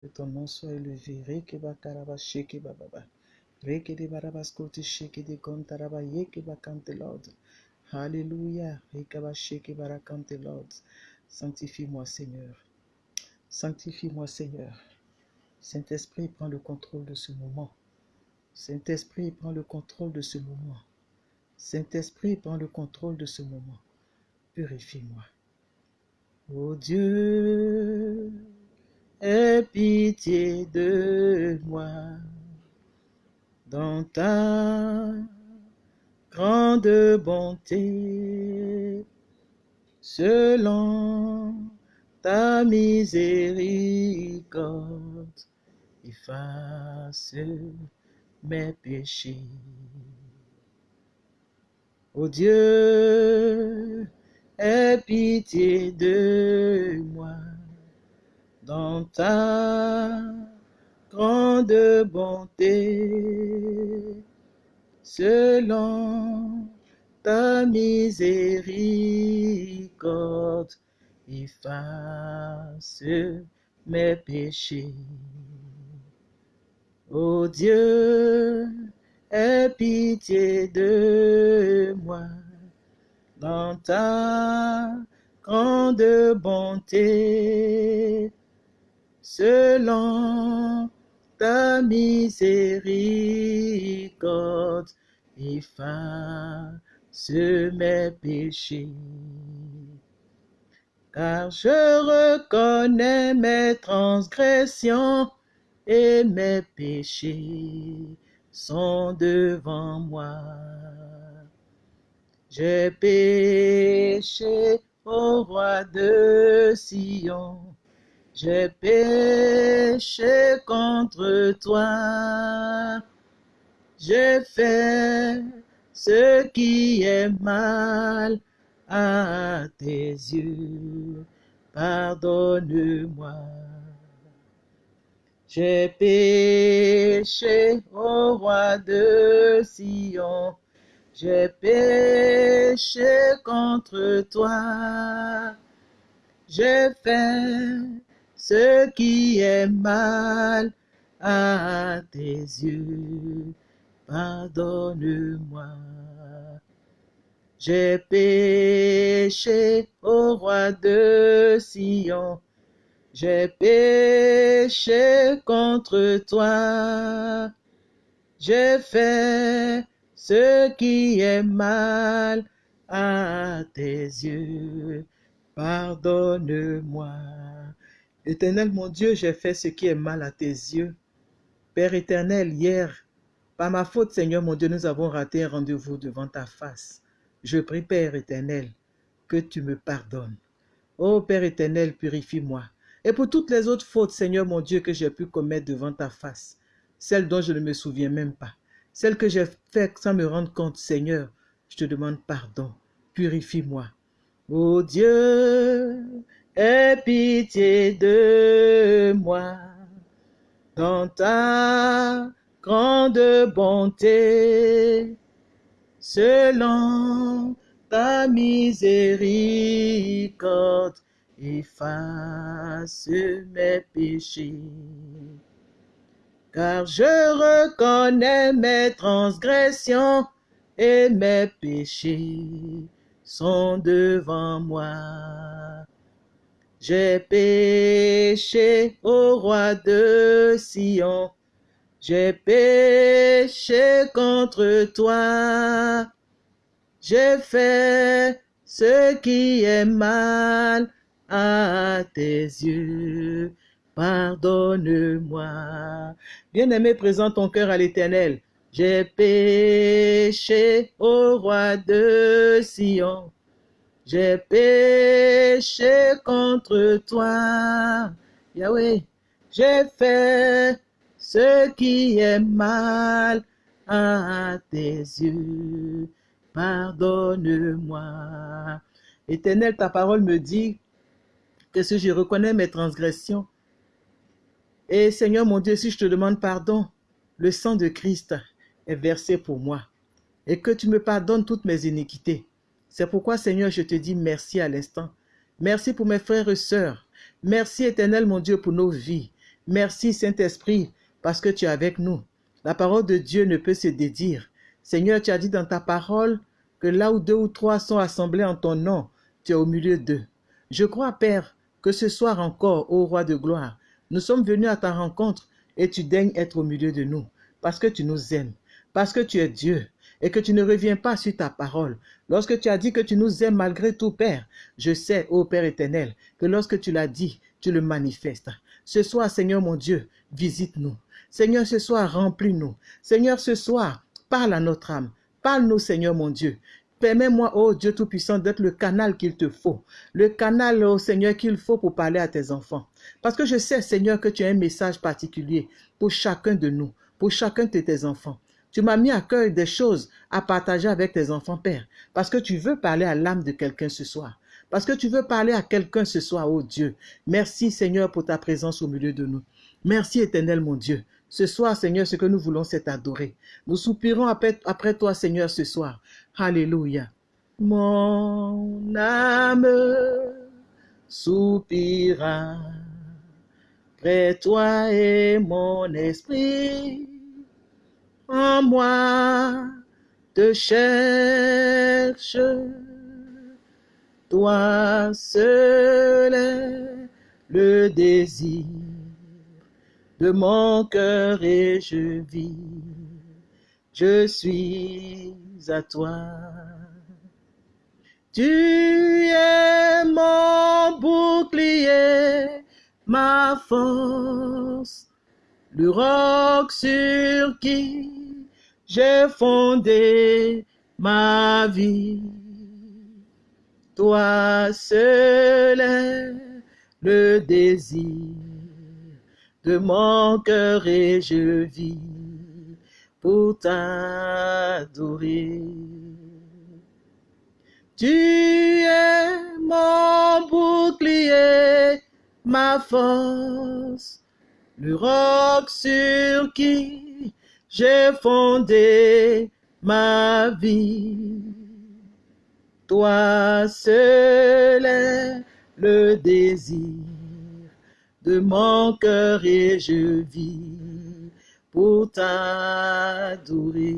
Que ton nom soit élevé. Karaba shekeba baba. Rekede barabaskoti shekede kontaraba kante Lord. Alléluia. Rekaba rakante Lord. Sanctifie-moi Seigneur. Sanctifie-moi Seigneur. Saint-Esprit, prends le contrôle de ce moment. Saint-Esprit, prends le contrôle de ce moment. Saint-Esprit, prends le contrôle de ce moment. Purifie-moi. Ô Dieu, aie pitié de moi dans ta grande bonté, selon ta miséricorde, efface mes péchés. Ô Dieu, aie pitié de moi dans ta grande bonté, selon ta miséricorde, efface mes péchés. Ô Dieu, aie pitié de moi dans ta grande bonté, selon ta miséricorde, efface mes péchés. Car je reconnais mes transgressions et mes péchés sont devant moi. J'ai péché au roi de Sion, j'ai péché contre toi. J'ai fait ce qui est mal à tes yeux. Pardonne-moi. J'ai péché au roi de Sion. J'ai péché contre toi. J'ai fait ce qui est mal à tes yeux. Pardonne-moi. J'ai péché au roi de Sion. J'ai péché contre toi. J'ai fait ce qui est mal à tes yeux. Pardonne-moi. Éternel mon Dieu, j'ai fait ce qui est mal à tes yeux. Père éternel, hier, par ma faute, Seigneur mon Dieu, nous avons raté un rendez-vous devant ta face. Je prie, Père éternel, que tu me pardonnes. Ô Père éternel, purifie-moi. Et pour toutes les autres fautes, Seigneur mon Dieu, que j'ai pu commettre devant ta face, celles dont je ne me souviens même pas, celles que j'ai faites sans me rendre compte, Seigneur, je te demande pardon. Purifie-moi. Ô Dieu, aie pitié de moi dans ta grande bonté, selon ta miséricorde, efface mes péchés. Car je reconnais mes transgressions et mes péchés sont devant moi. J'ai péché au roi de Sion, j'ai péché contre toi. J'ai fait ce qui est mal à tes yeux. Pardonne-moi. Bien-aimé, présente ton cœur à l'Éternel. J'ai péché au roi de Sion. J'ai péché contre toi. Yahweh, j'ai fait ce qui est mal à tes yeux. Pardonne-moi. Éternel, ta parole me dit que si je reconnais mes transgressions, et Seigneur mon Dieu, si je te demande pardon, le sang de Christ est versé pour moi et que tu me pardonnes toutes mes iniquités. C'est pourquoi, Seigneur, je te dis merci à l'instant. Merci pour mes frères et sœurs. Merci, éternel mon Dieu, pour nos vies. Merci Saint-Esprit, parce que tu es avec nous. La parole de Dieu ne peut se dédire. Seigneur, tu as dit dans ta parole que là où deux ou trois sont assemblés en ton nom, tu es au milieu d'eux. Je crois, Père, que ce soir encore, ô roi de gloire, nous sommes venus à ta rencontre et tu daignes être au milieu de nous, parce que tu nous aimes, parce que tu es Dieu et que tu ne reviens pas sur ta parole. Lorsque tu as dit que tu nous aimes malgré tout, Père, je sais, ô Père éternel, que lorsque tu l'as dit, tu le manifestes. Ce soir, Seigneur mon Dieu, visite-nous. Seigneur, ce soir, remplis-nous. Seigneur, ce soir, parle à notre âme. Parle-nous, Seigneur mon Dieu. Permets-moi, ô Dieu Tout-Puissant, d'être le canal qu'il te faut. Le canal, ô Seigneur, qu'il faut pour parler à tes enfants. Parce que je sais, Seigneur, que tu as un message particulier pour chacun de nous, pour chacun de tes enfants. Tu m'as mis à cœur des choses à partager avec tes enfants, Père, parce que tu veux parler à l'âme de quelqu'un ce soir. Parce que tu veux parler à quelqu'un ce soir, ô Dieu. Merci, Seigneur, pour ta présence au milieu de nous. Merci, éternel, mon Dieu. Ce soir, Seigneur, ce que nous voulons, c'est t'adorer. Nous soupirons après, après toi, Seigneur, ce soir. Alléluia. Mon âme soupira près toi et mon esprit en moi te cherche. Toi seul est le désir de mon cœur et je vis. Je suis à toi. Tu es mon bouclier, ma force, le roc sur qui j'ai fondé ma vie. Toi seul est le désir de mon cœur et je vis pour t'adorer. Tu es mon bouclier, ma force, le roc sur qui j'ai fondé ma vie. Toi seul est le désir de mon cœur et je vis pour t'adorer.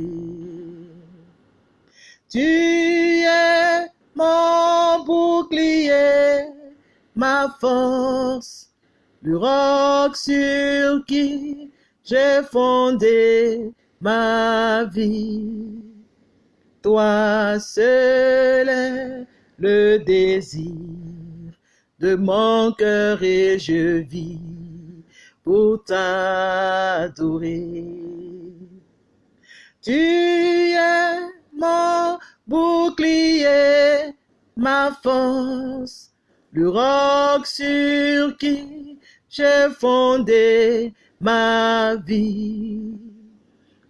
Tu es mon bouclier, ma force, le roc sur qui j'ai fondé ma vie. Toi seul est le désir de mon cœur et je vis pour t'adorer. Tu es mon bouclier, ma force, le roc sur qui j'ai fondé ma vie.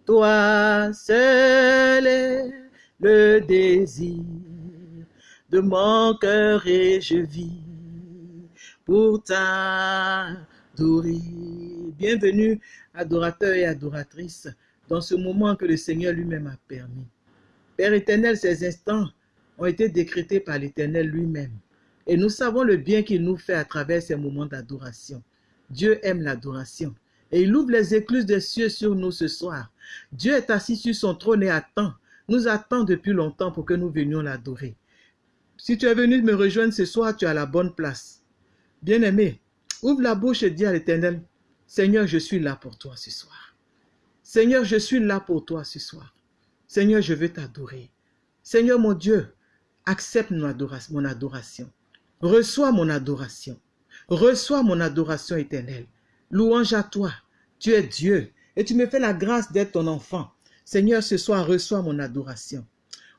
Toi seul est le désir de mon cœur et je vis pour t'adorer. Bienvenue, adorateurs et adoratrices, dans ce moment que le Seigneur lui-même a permis. Père éternel, ces instants ont été décrétés par l'Éternel lui-même. Et nous savons le bien qu'il nous fait à travers ces moments d'adoration. Dieu aime l'adoration. Et il ouvre les écluses des cieux sur nous ce soir. Dieu est assis sur son trône et attend, nous attend depuis longtemps pour que nous venions l'adorer. Si tu es venu me rejoindre ce soir, tu as la bonne place. Bien-aimé, ouvre la bouche et dis à l'Éternel, Seigneur, je suis là pour toi ce soir. Seigneur, je suis là pour toi ce soir. Seigneur, je veux t'adorer. Seigneur mon Dieu, accepte mon adoration. Reçois mon adoration. Reçois mon adoration éternelle. Louange à toi. Tu es Dieu et tu me fais la grâce d'être ton enfant. Seigneur, ce soir, reçois mon adoration.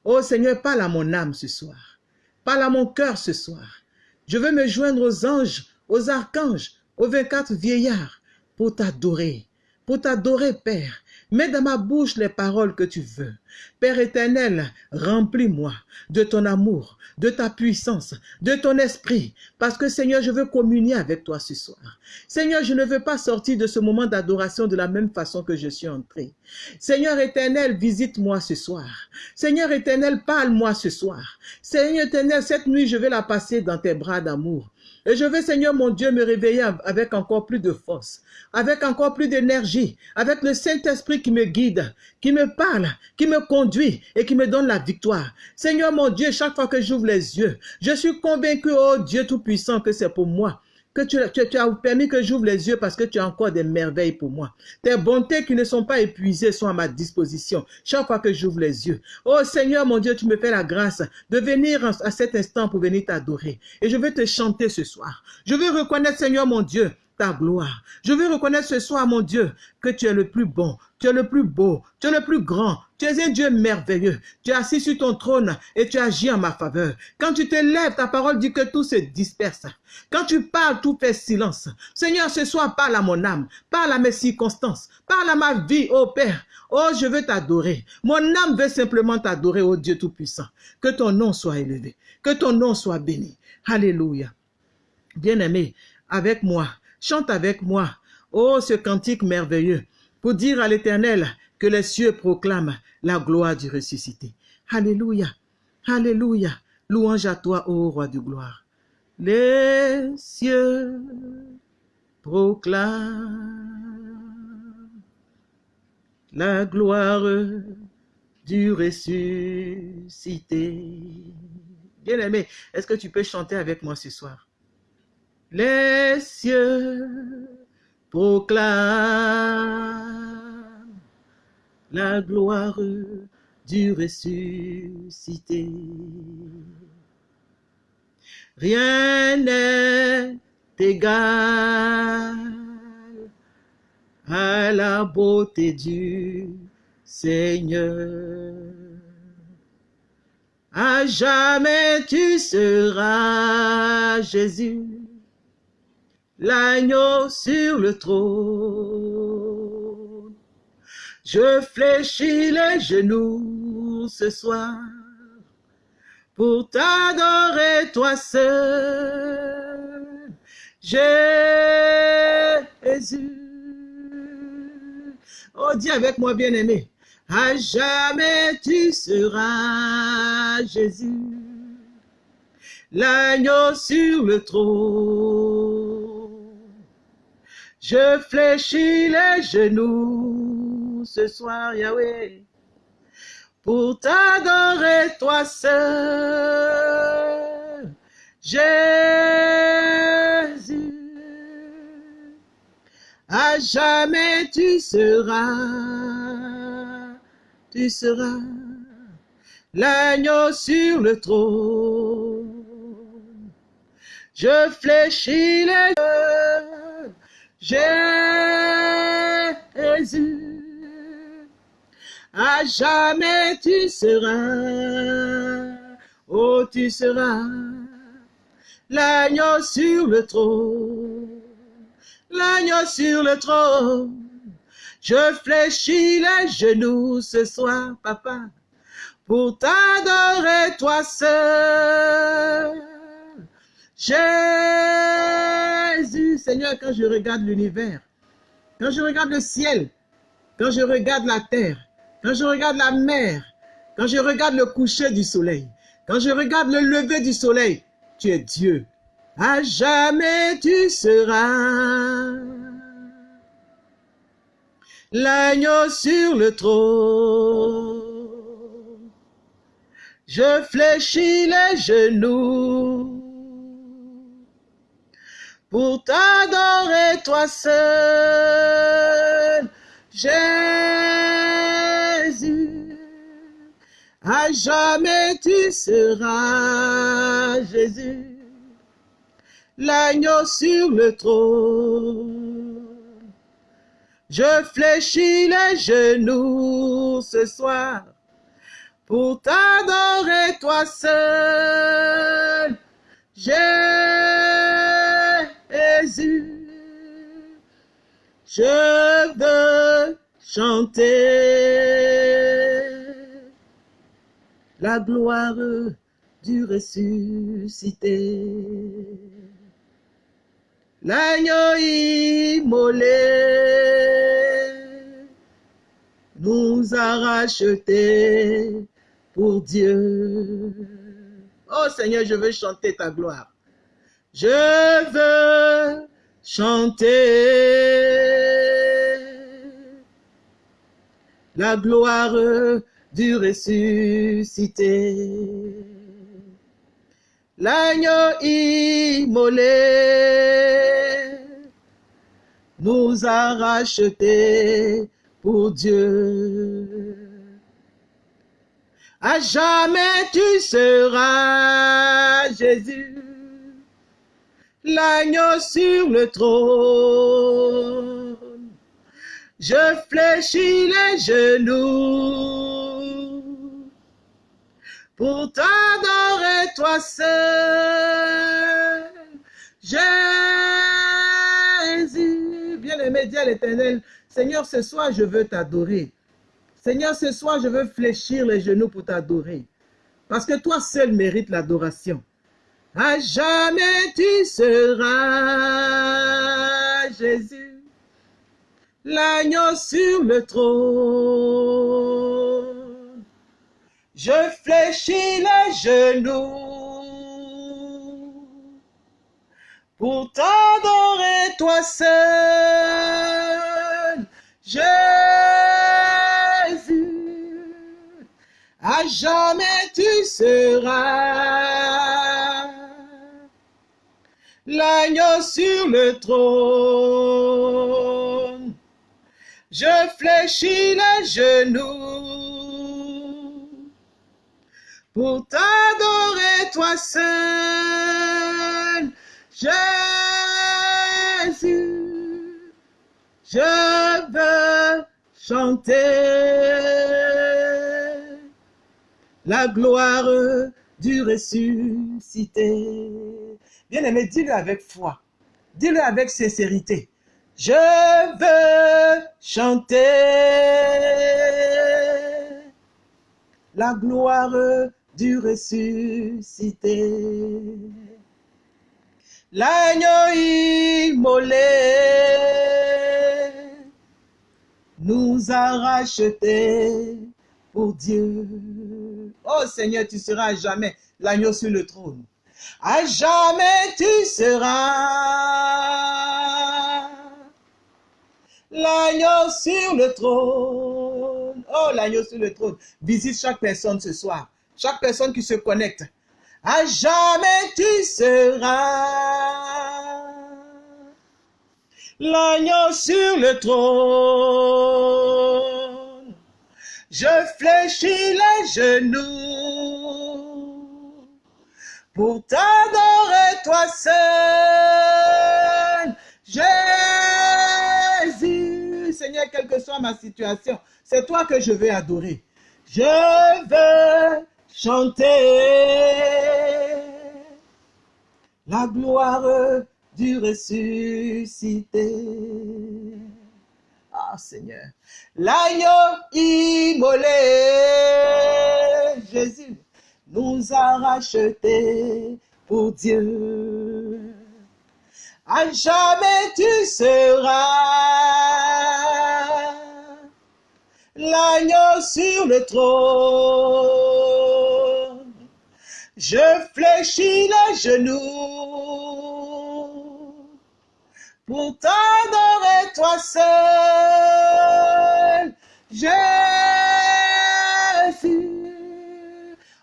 Oh Seigneur, parle à mon âme ce soir. Parle à mon cœur ce soir. Je veux me joindre aux anges, aux archanges, aux 24 vieillards pour t'adorer, pour t'adorer, Père. Mets dans ma bouche les paroles que tu veux. Père éternel, remplis-moi de ton amour, de ta puissance, de ton esprit, parce que Seigneur, je veux communier avec toi ce soir. Seigneur, je ne veux pas sortir de ce moment d'adoration de la même façon que je suis entré. Seigneur éternel, visite-moi ce soir. Seigneur éternel, parle-moi ce soir. Seigneur éternel, cette nuit, je vais la passer dans tes bras d'amour. Et je veux, Seigneur mon Dieu, me réveiller avec encore plus de force, avec encore plus d'énergie, avec le Saint-Esprit qui me guide, qui me parle, qui me conduit et qui me donne la victoire. Seigneur mon Dieu, chaque fois que j'ouvre les yeux, je suis convaincu, oh Dieu Tout-Puissant, que c'est pour moi que tu, as permis que j'ouvre les yeux parce que tu as encore des merveilles pour moi. Tes bontés qui ne sont pas épuisées sont à ma disposition chaque fois que j'ouvre les yeux. Oh Seigneur mon Dieu, tu me fais la grâce de venir à cet instant pour venir t'adorer. Et je veux te chanter ce soir. Je veux reconnaître Seigneur mon Dieu ta gloire. Je veux reconnaître ce soir, mon Dieu, que tu es le plus bon, tu es le plus beau, tu es le plus grand, tu es un Dieu merveilleux. Tu es assis sur ton trône et tu agis en ma faveur. Quand tu te lèves, ta parole dit que tout se disperse. Quand tu parles, tout fait silence. Seigneur, ce soir, parle à mon âme, parle à mes circonstances, parle à ma vie, ô Père. Oh, je veux t'adorer. Mon âme veut simplement t'adorer, ô Dieu Tout-Puissant. Que ton nom soit élevé, que ton nom soit béni. Alléluia. Bien-aimé, avec moi, chante avec moi, oh, ce cantique merveilleux, pour dire à l'Éternel que les cieux proclament la gloire du ressuscité. Alléluia, Alléluia, louange à toi, ô roi de gloire. Les cieux proclament la gloire du ressuscité. Bien-aimé, est-ce que tu peux chanter avec moi ce soir? Les cieux proclament la gloire du ressuscité. Rien n'est égal à la beauté du Seigneur. À jamais tu seras Jésus, l'agneau sur le trône. Je fléchis les genoux ce soir pour t'adorer toi seul. Jésus. Oh, dis avec moi, bien-aimé. À jamais tu seras Jésus, l'agneau sur le trône. Je fléchis les genoux ce soir, Yahweh, pour t'adorer toi seul, Jésus. À jamais tu seras, tu seras l'agneau sur le trône. Je fléchis les yeux, Jésus. À jamais tu seras, oh tu seras l'agneau sur le trône l'agneau sur le trône. Je fléchis les genoux ce soir, papa, pour t'adorer toi seul. Jésus, Seigneur, quand je regarde l'univers, quand je regarde le ciel, quand je regarde la terre, quand je regarde la mer, quand je regarde le coucher du soleil, quand je regarde le lever du soleil, tu es Dieu. À jamais tu seras l'agneau sur le trône. Je fléchis les genoux pour t'adorer toi seul, Jésus. À jamais tu seras Jésus l'agneau sur le trône. Je fléchis les genoux ce soir pour t'adorer toi seul, Jésus. Je veux chanter la gloire du ressuscité l'agneau immolé nous a rachetés pour Dieu. Oh Seigneur, je veux chanter ta gloire. Je veux chanter la gloire du ressuscité. L'agneau immolé nous a rachetés pour Dieu. À jamais tu seras Jésus, l'agneau sur le trône. Je fléchis les genoux pour t'adorer toi seul. Jésus, bien-aimé, dis à l'éternel, Seigneur, ce soir, je veux t'adorer. Seigneur, ce soir, je veux fléchir les genoux pour t'adorer. Parce que toi seul mérites l'adoration. À jamais tu seras Jésus, l'agneau sur le trône. Je fléchis les genoux pour t'adorer toi seul. Jésus, à jamais tu seras l'agneau sur le trône. Je fléchis les genoux pour t'adorer toi seul, Jésus. Je veux chanter la gloire du ressuscité. Bien-aimé, dis-le avec foi. Dis-le avec sincérité. Je veux chanter la gloire du ressuscité. L'agneau immolé nous a rachetés pour Dieu. Oh Seigneur, tu seras à jamais l'agneau sur le trône. À jamais tu seras l'agneau sur le trône. Oh, l'agneau sur le trône. Visite chaque personne ce soir. Chaque personne qui se connecte. À jamais tu seras l'agneau sur le trône. Je fléchis les genoux pour t'adorer toi seul. Jésus, Seigneur, quelle que soit ma situation, c'est toi que je vais adorer. Je veux chanter la gloire du ressuscité. Ah Seigneur, l'agneau immolé, Jésus, nous a rachetés pour Dieu. À jamais tu seras l'agneau sur le trône. Je fléchis les genoux pour t'adorer toi seul, Jésus.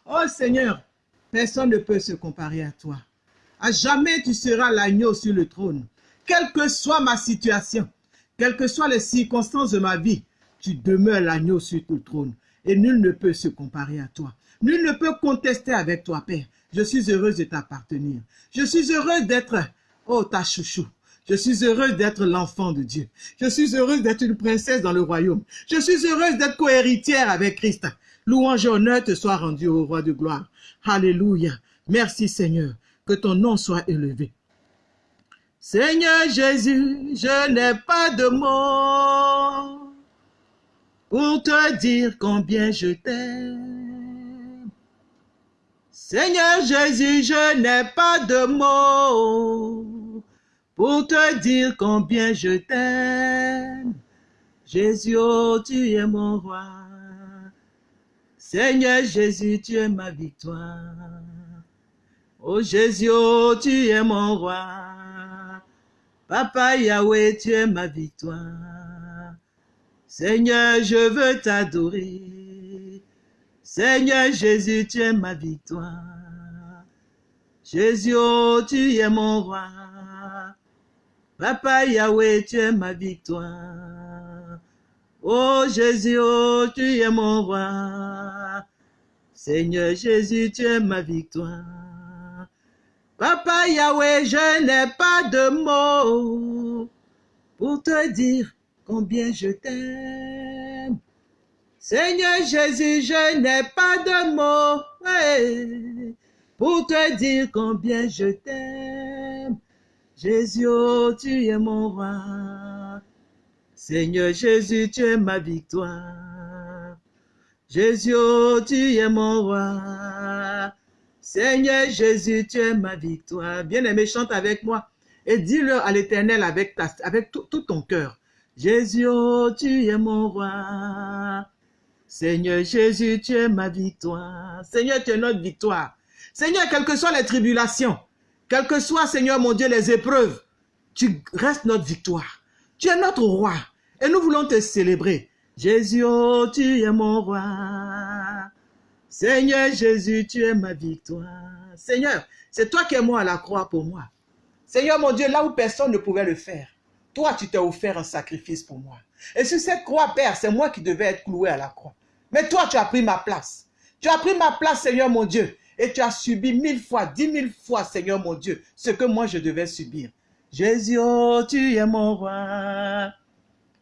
Oh Seigneur, personne ne peut se comparer à toi. À jamais tu seras l'agneau sur le trône. Quelle que soit ma situation, quelles que soient les circonstances de ma vie, tu demeures l'agneau sur le trône. Et nul ne peut se comparer à toi. Nul ne peut contester avec toi, Père. Je suis heureuse de t'appartenir. Je suis heureuse d'être, oh, ta chouchou. Je suis heureuse d'être l'enfant de Dieu. Je suis heureuse d'être une princesse dans le royaume. Je suis heureuse d'être cohéritière avec Christ. Louange et honneur te soit rendu au roi de gloire. Alléluia. Merci Seigneur. Que ton nom soit élevé. Seigneur Jésus, je n'ai pas de mots pour te dire combien je t'aime. Seigneur Jésus, je n'ai pas de mots pour te dire combien je t'aime. Jésus, oh, tu es mon roi. Seigneur Jésus, tu es ma victoire. Oh Jésus, oh, tu es mon roi. Papa Yahweh, tu es ma victoire. Seigneur, je veux t'adorer. Seigneur Jésus, tu es ma victoire. Jésus, oh, tu es mon roi. Papa Yahweh, tu es ma victoire. Oh Jésus, oh, tu es mon roi. Seigneur Jésus, tu es ma victoire. Papa Yahweh, je n'ai pas de mots pour te dire combien je t'aime. Seigneur Jésus, je n'ai pas de mots pour te dire combien je t'aime. Jésus, oh, tu es mon roi. Seigneur Jésus, tu es ma victoire. Jésus, oh, tu es mon roi. Seigneur Jésus, tu es ma victoire. Bien-aimé, chante avec moi et dis-le à l'éternel avec, tout ton cœur. Jésus, oh, tu es mon roi. Seigneur Jésus, tu es ma victoire. Seigneur, tu es notre victoire. Seigneur, quelles que soient les tribulations, quelles que soient, Seigneur mon Dieu, les épreuves, tu restes notre victoire. Tu es notre roi et nous voulons te célébrer. Jésus, oh, tu es mon roi. Seigneur Jésus, tu es ma victoire. Seigneur, c'est toi qui es mort à la croix pour moi. Seigneur mon Dieu, là où personne ne pouvait le faire, toi, tu t'es offert un sacrifice pour moi. Et sur cette croix, Père, c'est moi qui devais être cloué à la croix. Mais toi, tu as pris ma place. Tu as pris ma place, Seigneur mon Dieu. Et tu as subi mille fois, dix mille fois, Seigneur mon Dieu, ce que moi je devais subir. Jésus, oh, tu es mon roi.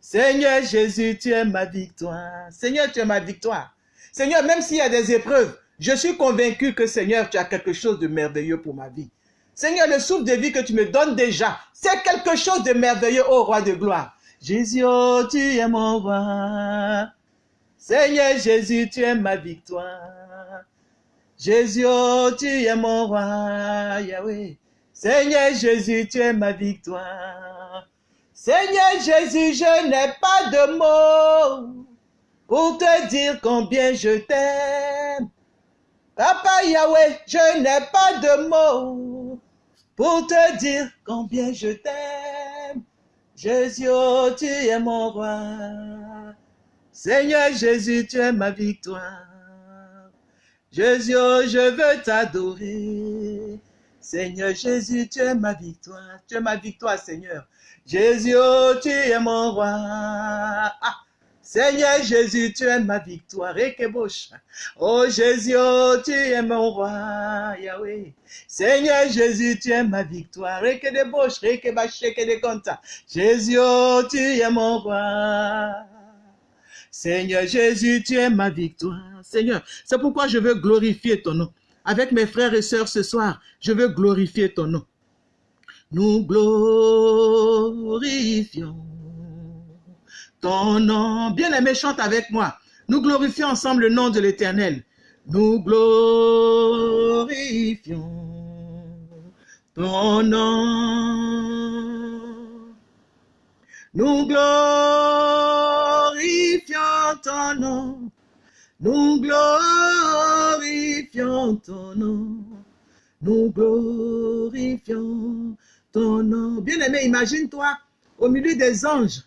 Seigneur Jésus, tu es ma victoire. Seigneur, tu es ma victoire. Seigneur, même s'il y a des épreuves, je suis convaincu que Seigneur, tu as quelque chose de merveilleux pour ma vie. Seigneur, le souffle de vie que tu me donnes déjà, c'est quelque chose de merveilleux, ô roi de gloire. Jésus, oh, tu es mon roi. Seigneur Jésus, tu es ma victoire. Jésus, oh, tu es mon roi, Yahweh. Seigneur Jésus, tu es ma victoire. Seigneur Jésus, je n'ai pas de mots pour te dire combien je t'aime. Papa Yahweh, je n'ai pas de mots pour te dire combien je t'aime. Jésus, oh, tu es mon roi. Seigneur Jésus, tu es ma victoire. Jésus, oh, je veux t'adorer. Seigneur Jésus, tu es ma victoire. Tu es ma victoire, Seigneur. Jésus, oh, tu es mon roi. Ah, Seigneur Jésus, tu es ma victoire. Oh Jésus, oh, tu es mon roi. Yahweh. Seigneur Jésus, tu es ma victoire. Et que que. Jésus, tu es mon roi. Seigneur Jésus, tu es ma victoire. Seigneur, c'est pourquoi je veux glorifier ton nom. Avec mes frères et sœurs ce soir, je veux glorifier ton nom. Nous glorifions ton nom. Bien aimé, chante avec moi. Nous glorifions ensemble le nom de l'Éternel. Nous glorifions ton nom. Nous glorifions ton nom. Nous glorifions ton nom. Nous glorifions ton nom. Bien-aimé, imagine-toi au milieu des anges,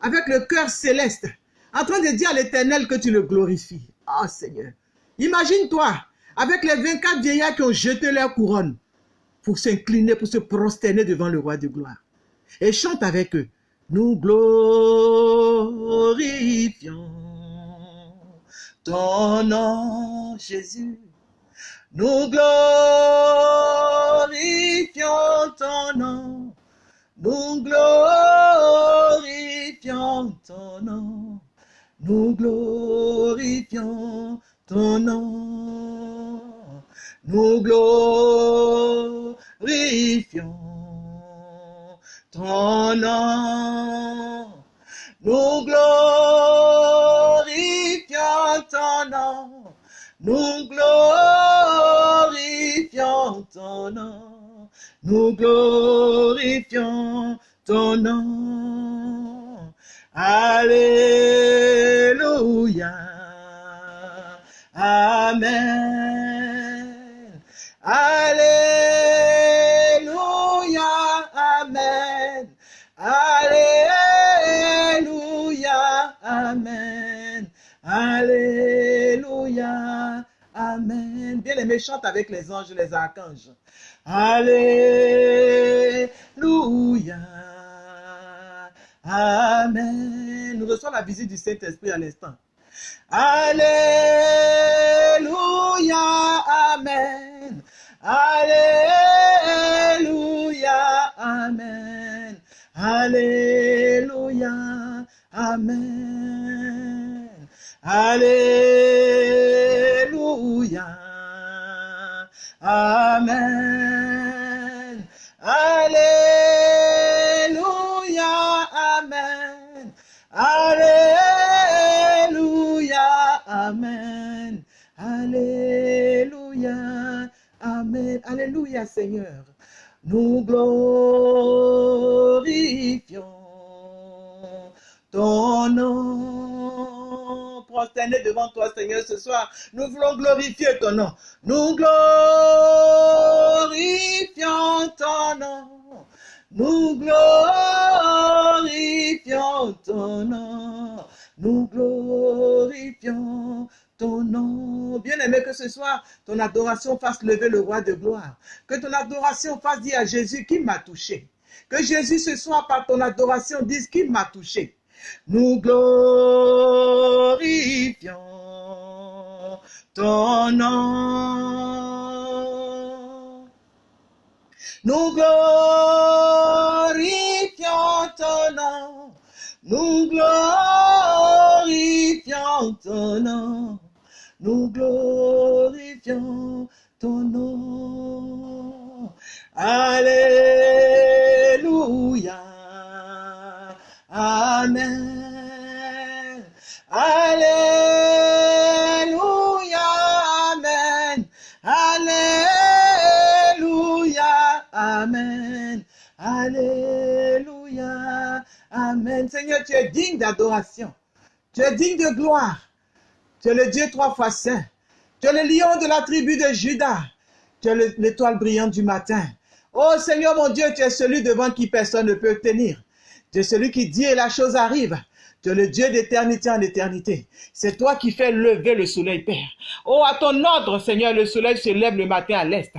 avec le cœur céleste, en train de dire à l'éternel que tu le glorifies. Oh Seigneur. Imagine-toi avec les 24 vieillards qui ont jeté leur couronne pour s'incliner, pour se prosterner devant le roi de gloire. Et chante avec eux. Nous glorifions ton nom, Jésus. Nous glorifions ton nom. Nous glorifions ton nom. Nous glorifions ton nom. Nous glorifions ton nom. Nous glorifions ton nom. Nous glorifions ton nom. Nous glorifions ton nom. Alléluia. Amen. Bien aimé, chante avec les anges, les archanges. Alléluia. Amen. Nous recevons la visite du Saint-Esprit à l'instant. Alléluia. Amen. Alléluia. Amen. Alléluia. Amen. Alléluia. Amen. Alléluia. Amen. Alléluia. Amen. Alléluia. Amen. Alléluia, Seigneur. Nous glorifions ton nom. Prosterné devant toi, Seigneur, ce soir, nous voulons glorifier ton nom. Nous glorifions ton nom. Nous glorifions ton nom. Nous glorifions ton nom. Bien-aimé, que ce soir, ton adoration fasse lever le roi de gloire. Que ton adoration fasse dire à Jésus qui m'a touché. Que Jésus ce soir, par ton adoration, dise qui m'a touché. Nous glorifions ton nom. Nous glorifions ton nom. Nous glorifions ton nom. Nous glorifions ton nom. Alléluia. Amen. Alléluia. Amen. Alléluia. Amen. Alléluia. Amen. Seigneur, tu es digne d'adoration. Tu es digne de gloire. Tu es le Dieu trois fois saint. Tu es le lion de la tribu de Judas. Tu es l'étoile brillante du matin. Oh Seigneur mon Dieu, tu es celui devant qui personne ne peut tenir. Tu es celui qui dit et la chose arrive. Tu es le Dieu d'éternité en éternité. C'est toi qui fais lever le soleil, Père. Oh, à ton ordre, Seigneur, le soleil se lève le matin à l'est.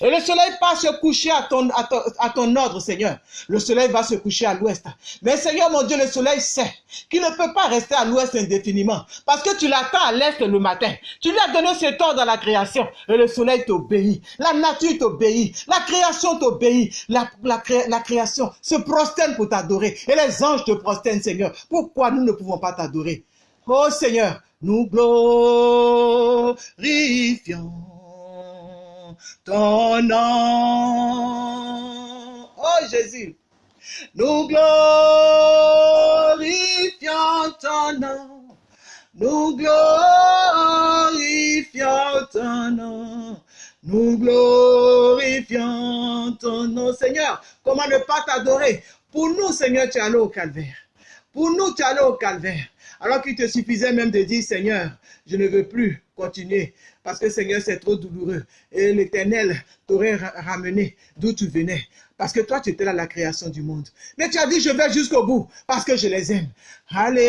Et le soleil pas se coucher à ton, ordre, Seigneur. Le soleil va se coucher à l'ouest. Mais Seigneur, mon Dieu, le soleil sait qu'il ne peut pas rester à l'ouest indéfiniment. Parce que tu l'attends à l'est le matin. Tu lui as donné cet ordre dans la création. Et le soleil t'obéit. La nature t'obéit. La création t'obéit. La, la, la création se prosterne pour t'adorer. Et les anges te prosternent, Seigneur. Pourquoi nous ne pouvons pas t'adorer? Oh Seigneur, nous glorifions ton nom. Oh Jésus, nous glorifions ton nom. Nous glorifions ton nom. Nous glorifions ton nom. Seigneur, comment ne pas t'adorer? Pour nous, Seigneur, tu es allé au calvaire. Pour nous, tu es allé au calvaire. Alors qu'il te suffisait même de dire, Seigneur, je ne veux plus continuer. Parce que Seigneur, c'est trop douloureux. Et l'Éternel t'aurait ramené d'où tu venais. Parce que toi, tu étais là à la création du monde. Mais tu as dit, je vais jusqu'au bout. Parce que je les aime. Alléluia.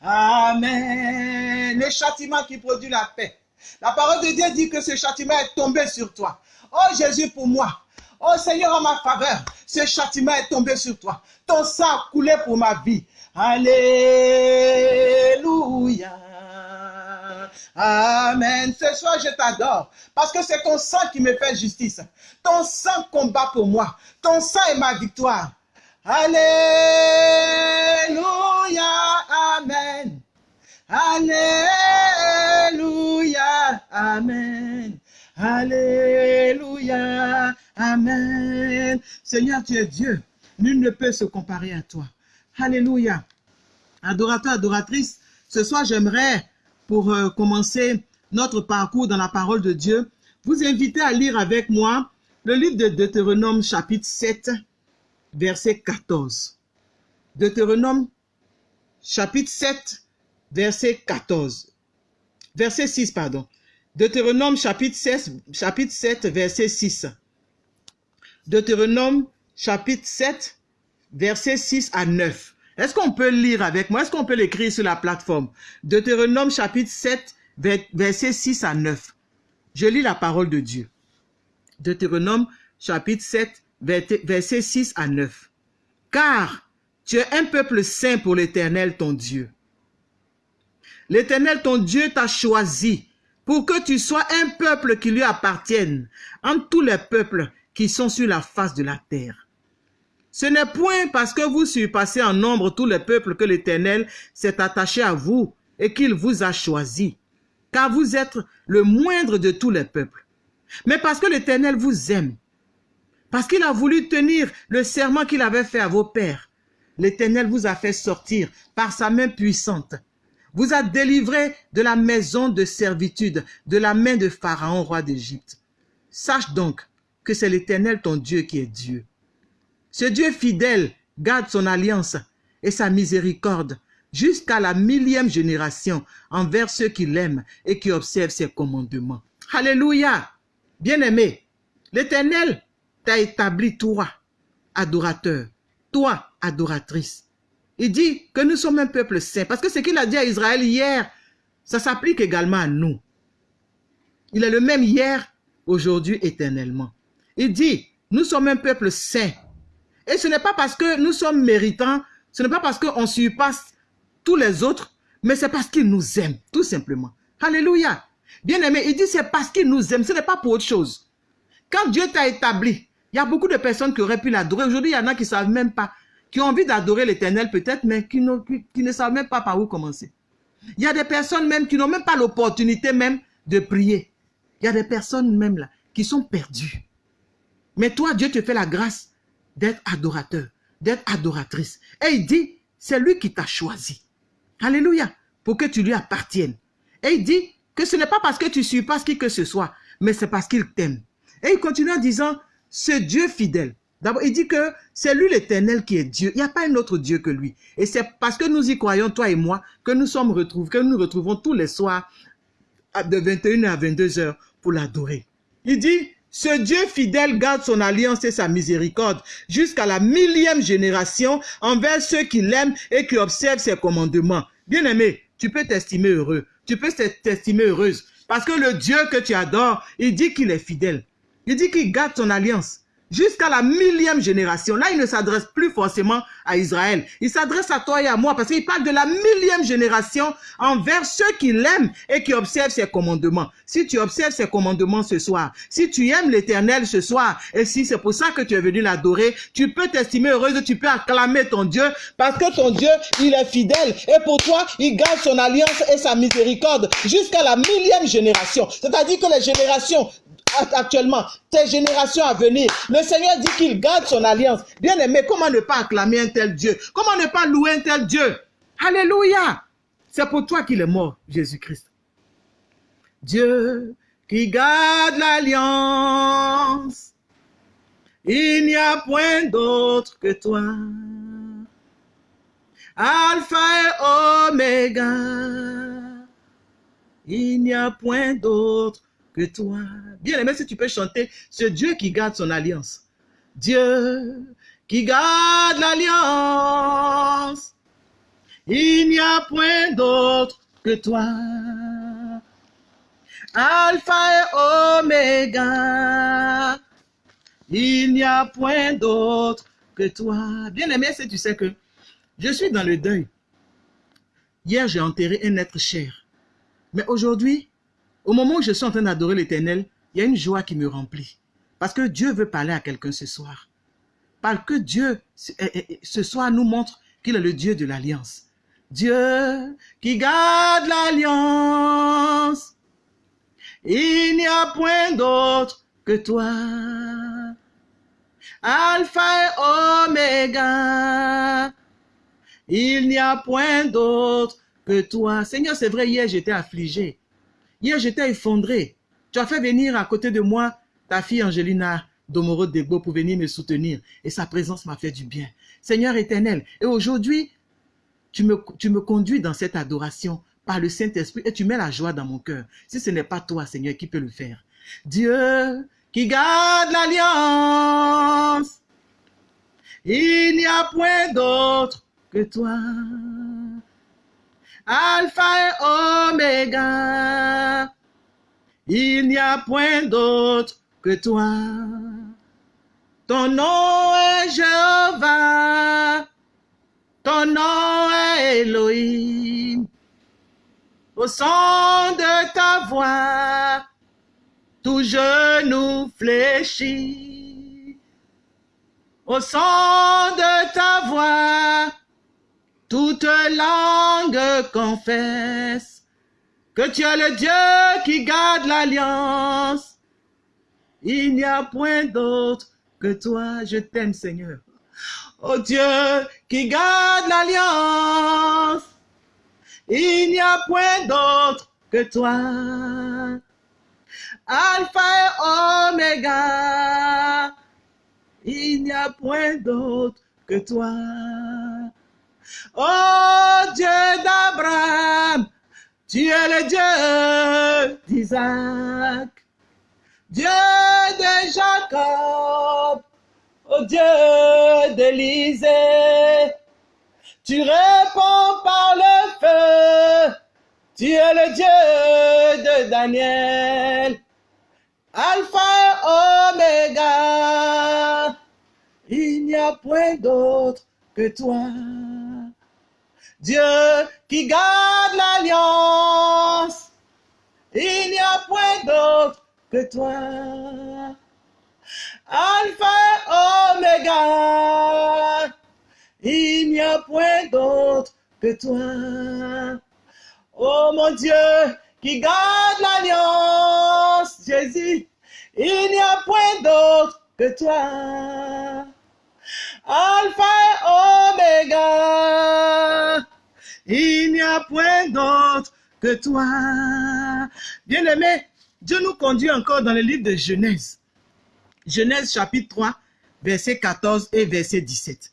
Amen. Le châtiment qui produit la paix. La parole de Dieu dit que ce châtiment est tombé sur toi. Oh Jésus, pour moi. Oh Seigneur, en ma faveur, ce châtiment est tombé sur toi. Ton sang a coulé pour ma vie. Alléluia. Amen. Ce soir, je t'adore parce que c'est ton sang qui me fait justice. Ton sang combat pour moi. Ton sang est ma victoire. Alléluia. Amen. Alléluia. Amen. Alléluia. Amen. Seigneur, tu es Dieu. Nul ne peut se comparer à toi. Alléluia. Adorateur, adoratrice, ce soir, j'aimerais, pour euh, commencer notre parcours dans la parole de Dieu, vous inviter à lire avec moi le livre de Deutéronome chapitre 7, verset 14. Deutéronome chapitre 7, verset 14. Verset 6, pardon. Deutéronome chapitre 7, chapitre 7, verset 6. Deutéronome chapitre 7, versets 6 à 9. Est-ce qu'on peut lire avec moi? Est-ce qu'on peut l'écrire sur la plateforme? Deutéronome chapitre 7, versets 6 à 9. Je lis la parole de Dieu. Deutéronome chapitre 7, versets 6 à 9. Car tu es un peuple saint pour l'Éternel ton Dieu. L'Éternel ton Dieu t'a choisi pour que tu sois un peuple qui lui appartienne entre tous les peuples qui sont sur la face de la terre. Ce n'est point parce que vous surpassez en nombre tous les peuples que l'Éternel s'est attaché à vous et qu'il vous a choisi, car vous êtes le moindre de tous les peuples, mais parce que l'Éternel vous aime, parce qu'il a voulu tenir le serment qu'il avait fait à vos pères. L'Éternel vous a fait sortir par sa main puissante vous a délivré de la maison de servitude, de la main de Pharaon, roi d'Égypte. Sache donc que c'est l'Éternel ton Dieu qui est Dieu. Ce Dieu fidèle garde son alliance et sa miséricorde jusqu'à la millième génération envers ceux qui l'aiment et qui observent ses commandements. Alléluia! Bien-aimé, l'Éternel t'a établi toi, adorateur, toi, adoratrice. Il dit que nous sommes un peuple saint. Parce que ce qu'il a dit à Israël hier, ça s'applique également à nous. Il est le même hier, aujourd'hui, éternellement. Il dit, nous sommes un peuple saint. Et ce n'est pas parce que nous sommes méritants, ce n'est pas parce qu'on surpasse tous les autres, mais c'est parce qu'il nous aime, tout simplement. Alléluia. Bien aimé, il dit c'est parce qu'il nous aime, ce n'est pas pour autre chose. Quand Dieu t'a établi, il y a beaucoup de personnes qui auraient pu l'adorer. Aujourd'hui, il y en a qui ne savent même pas qui ont envie d'adorer l'éternel peut-être, mais qui, ne savent même pas par où commencer. Il y a des personnes même qui n'ont même pas l'opportunité même de prier. Il y a des personnes même là qui sont perdues. Mais toi, Dieu te fait la grâce d'être adorateur, d'être adoratrice. Et il dit, c'est lui qui t'a choisi. Alléluia. Pour que tu lui appartiennes. Et il dit que ce n'est pas parce que tu surpasses qui que ce soit, mais c'est parce qu'il t'aime. Et il continue en disant, ce Dieu fidèle, D'abord, il dit que c'est lui l'éternel qui est Dieu. Il n'y a pas un autre Dieu que lui. Et c'est parce que nous y croyons, toi et moi, que nous sommes retrouvés, que nous nous retrouvons tous les soirs de 21 à 22 heures pour l'adorer. Il dit, ce Dieu fidèle garde son alliance et sa miséricorde jusqu'à la millième génération envers ceux qui l'aiment et qui observent ses commandements. Bien-aimé, tu peux t'estimer heureux. Tu peux t'estimer heureuse. Parce que le Dieu que tu adores, il dit qu'il est fidèle. Il dit qu'il garde son alliance jusqu'à la millième génération. Là, il ne s'adresse plus forcément à Israël. Il s'adresse à toi et à moi parce qu'il parle de la millième génération envers ceux qui l'aiment et qui observent ses commandements. Si tu observes ses commandements ce soir, si tu aimes l'éternel ce soir, et si c'est pour ça que tu es venu l'adorer, tu peux t'estimer heureuse, tu peux acclamer ton Dieu parce que ton Dieu, il est fidèle. Et pour toi, il garde son alliance et sa miséricorde jusqu'à la millième génération. C'est-à-dire que les générations actuellement, tes générations à venir. Le Seigneur dit qu'il garde son alliance. Bien aimé, comment ne pas acclamer un tel Dieu? Comment ne pas louer un tel Dieu? Alléluia C'est pour toi qu'il est mort, Jésus-Christ. Dieu qui garde l'alliance, il n'y a point d'autre que toi. Alpha et Oméga, il n'y a point d'autre que toi. Bien aimé, si tu peux chanter ce Dieu qui garde son alliance. Dieu qui garde l'alliance. Il n'y a point d'autre que toi. Alpha et Oméga. Il n'y a point d'autre que toi. Bien aimé, si tu sais que je suis dans le deuil. Hier, j'ai enterré un être cher. Mais aujourd'hui, au moment où je suis en train d'adorer l'éternel, il y a une joie qui me remplit. Parce que Dieu veut parler à quelqu'un ce soir. Parce que Dieu, eh, eh, ce soir, nous montre qu'il est le Dieu de l'alliance. Dieu qui garde l'alliance. Il n'y a point d'autre que toi. Alpha et Oméga. Il n'y a point d'autre que toi. Seigneur, c'est vrai, hier j'étais affligé. Hier, j'étais effondré. Tu as fait venir à côté de moi ta fille Angelina Domoro Degbo pour venir me soutenir. Et sa présence m'a fait du bien. Seigneur éternel, et aujourd'hui, tu me, conduis dans cette adoration par le Saint-Esprit et tu mets la joie dans mon cœur. Si ce n'est pas toi, Seigneur, qui peut le faire? Dieu qui garde l'alliance. Il n'y a point d'autre que toi. Alpha et Oméga. Il n'y a point d'autre que toi. Ton nom est Jéhovah. Ton nom est Elohim. Au son de ta voix, tout genou fléchit. Au son de ta voix, toute langue confesse que tu es le Dieu qui garde l'alliance. Il n'y a point d'autre que toi. Je t'aime, Seigneur. Oh Dieu qui garde l'alliance. Il n'y a point d'autre que toi. Alpha et Oméga. Il n'y a point d'autre que toi. Oh Dieu d'Abraham, tu es le Dieu d'Isaac, Dieu de Jacob, oh Dieu d'Élisée. Tu réponds par le feu, tu es le Dieu de Daniel, Alpha et Oméga. Il n'y a point d'autre que toi. Dieu qui garde l'alliance, il n'y a point d'autre que toi. Alpha et Oméga, il n'y a point d'autre que toi. Oh mon Dieu, qui garde l'alliance, Jésus, il n'y a point d'autre que toi. Alpha et Oméga, il n'y a point d'autre que toi. Bien-aimé, Dieu nous conduit encore dans le livre de Genèse. Genèse chapitre 3, verset 14 et verset 17.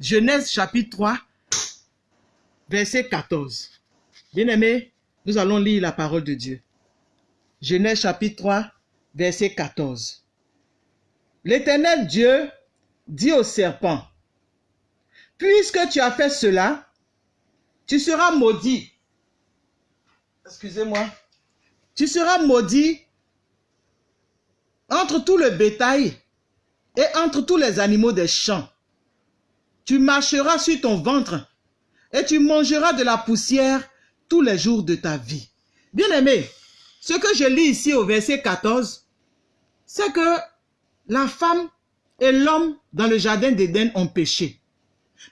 Genèse chapitre 3, verset 14. Bien-aimé, nous allons lire la parole de Dieu. Genèse chapitre 3, verset 14. L'éternel Dieu dit au serpent, puisque tu as fait cela, tu seras maudit. Excusez-moi. Tu seras maudit entre tout le bétail et entre tous les animaux des champs. Tu marcheras sur ton ventre et tu mangeras de la poussière tous les jours de ta vie. Bien-aimé, ce que je lis ici au verset 14, c'est que la femme et l'homme dans le jardin d'Éden ont péché.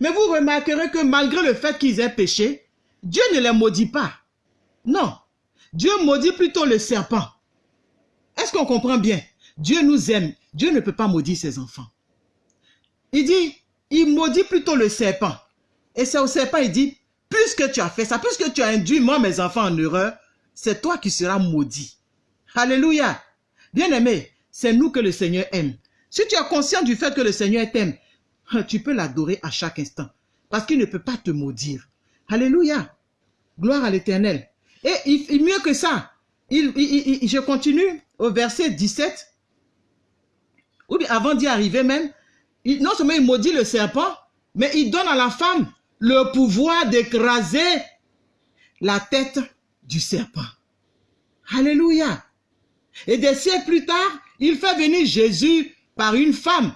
Mais vous remarquerez que malgré le fait qu'ils aient péché, Dieu ne les maudit pas. Non, Dieu maudit plutôt le serpent. Est-ce qu'on comprend bien? Dieu nous aime. Dieu ne peut pas maudire ses enfants. Il dit, il maudit plutôt le serpent. Et c'est au serpent, il dit, puisque tu as fait ça, puisque tu as induit moi, mes enfants, en erreur, c'est toi qui seras maudit. Alléluia. Bien-aimé, c'est nous que le Seigneur aime. Si tu es conscient du fait que le Seigneur t'aime, tu peux l'adorer à chaque instant. Parce qu'il ne peut pas te maudire. Alléluia. Gloire à l'éternel. Et il, mieux que ça, il, je continue au verset 17. Ou bien avant d'y arriver même, non seulement il maudit le serpent, mais il donne à la femme le pouvoir d'écraser la tête du serpent. Alléluia. Et des siècles plus tard, il fait venir Jésus par une femme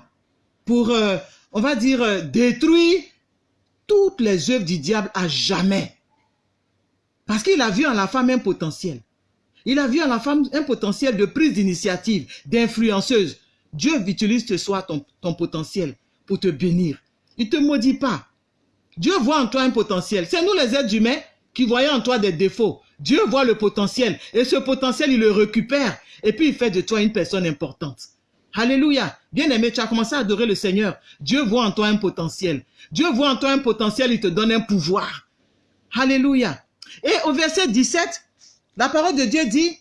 pour, euh, on va dire, euh, détruire toutes les œuvres du diable à jamais. Parce qu'il a vu en la femme un potentiel. Il a vu en la femme un potentiel de prise d'initiative, d'influenceuse. Dieu utilise ce soir ton, ton potentiel pour te bénir. Il ne te maudit pas. Dieu voit en toi un potentiel. C'est nous les êtres humains qui voyons en toi des défauts. Dieu voit le potentiel et ce potentiel, il le récupère et puis il fait de toi une personne importante. Alléluia. Bien-aimé, tu as commencé à adorer le Seigneur. Dieu voit en toi un potentiel. Dieu voit en toi un potentiel, il te donne un pouvoir. Alléluia. Et au verset 17, la parole de Dieu dit,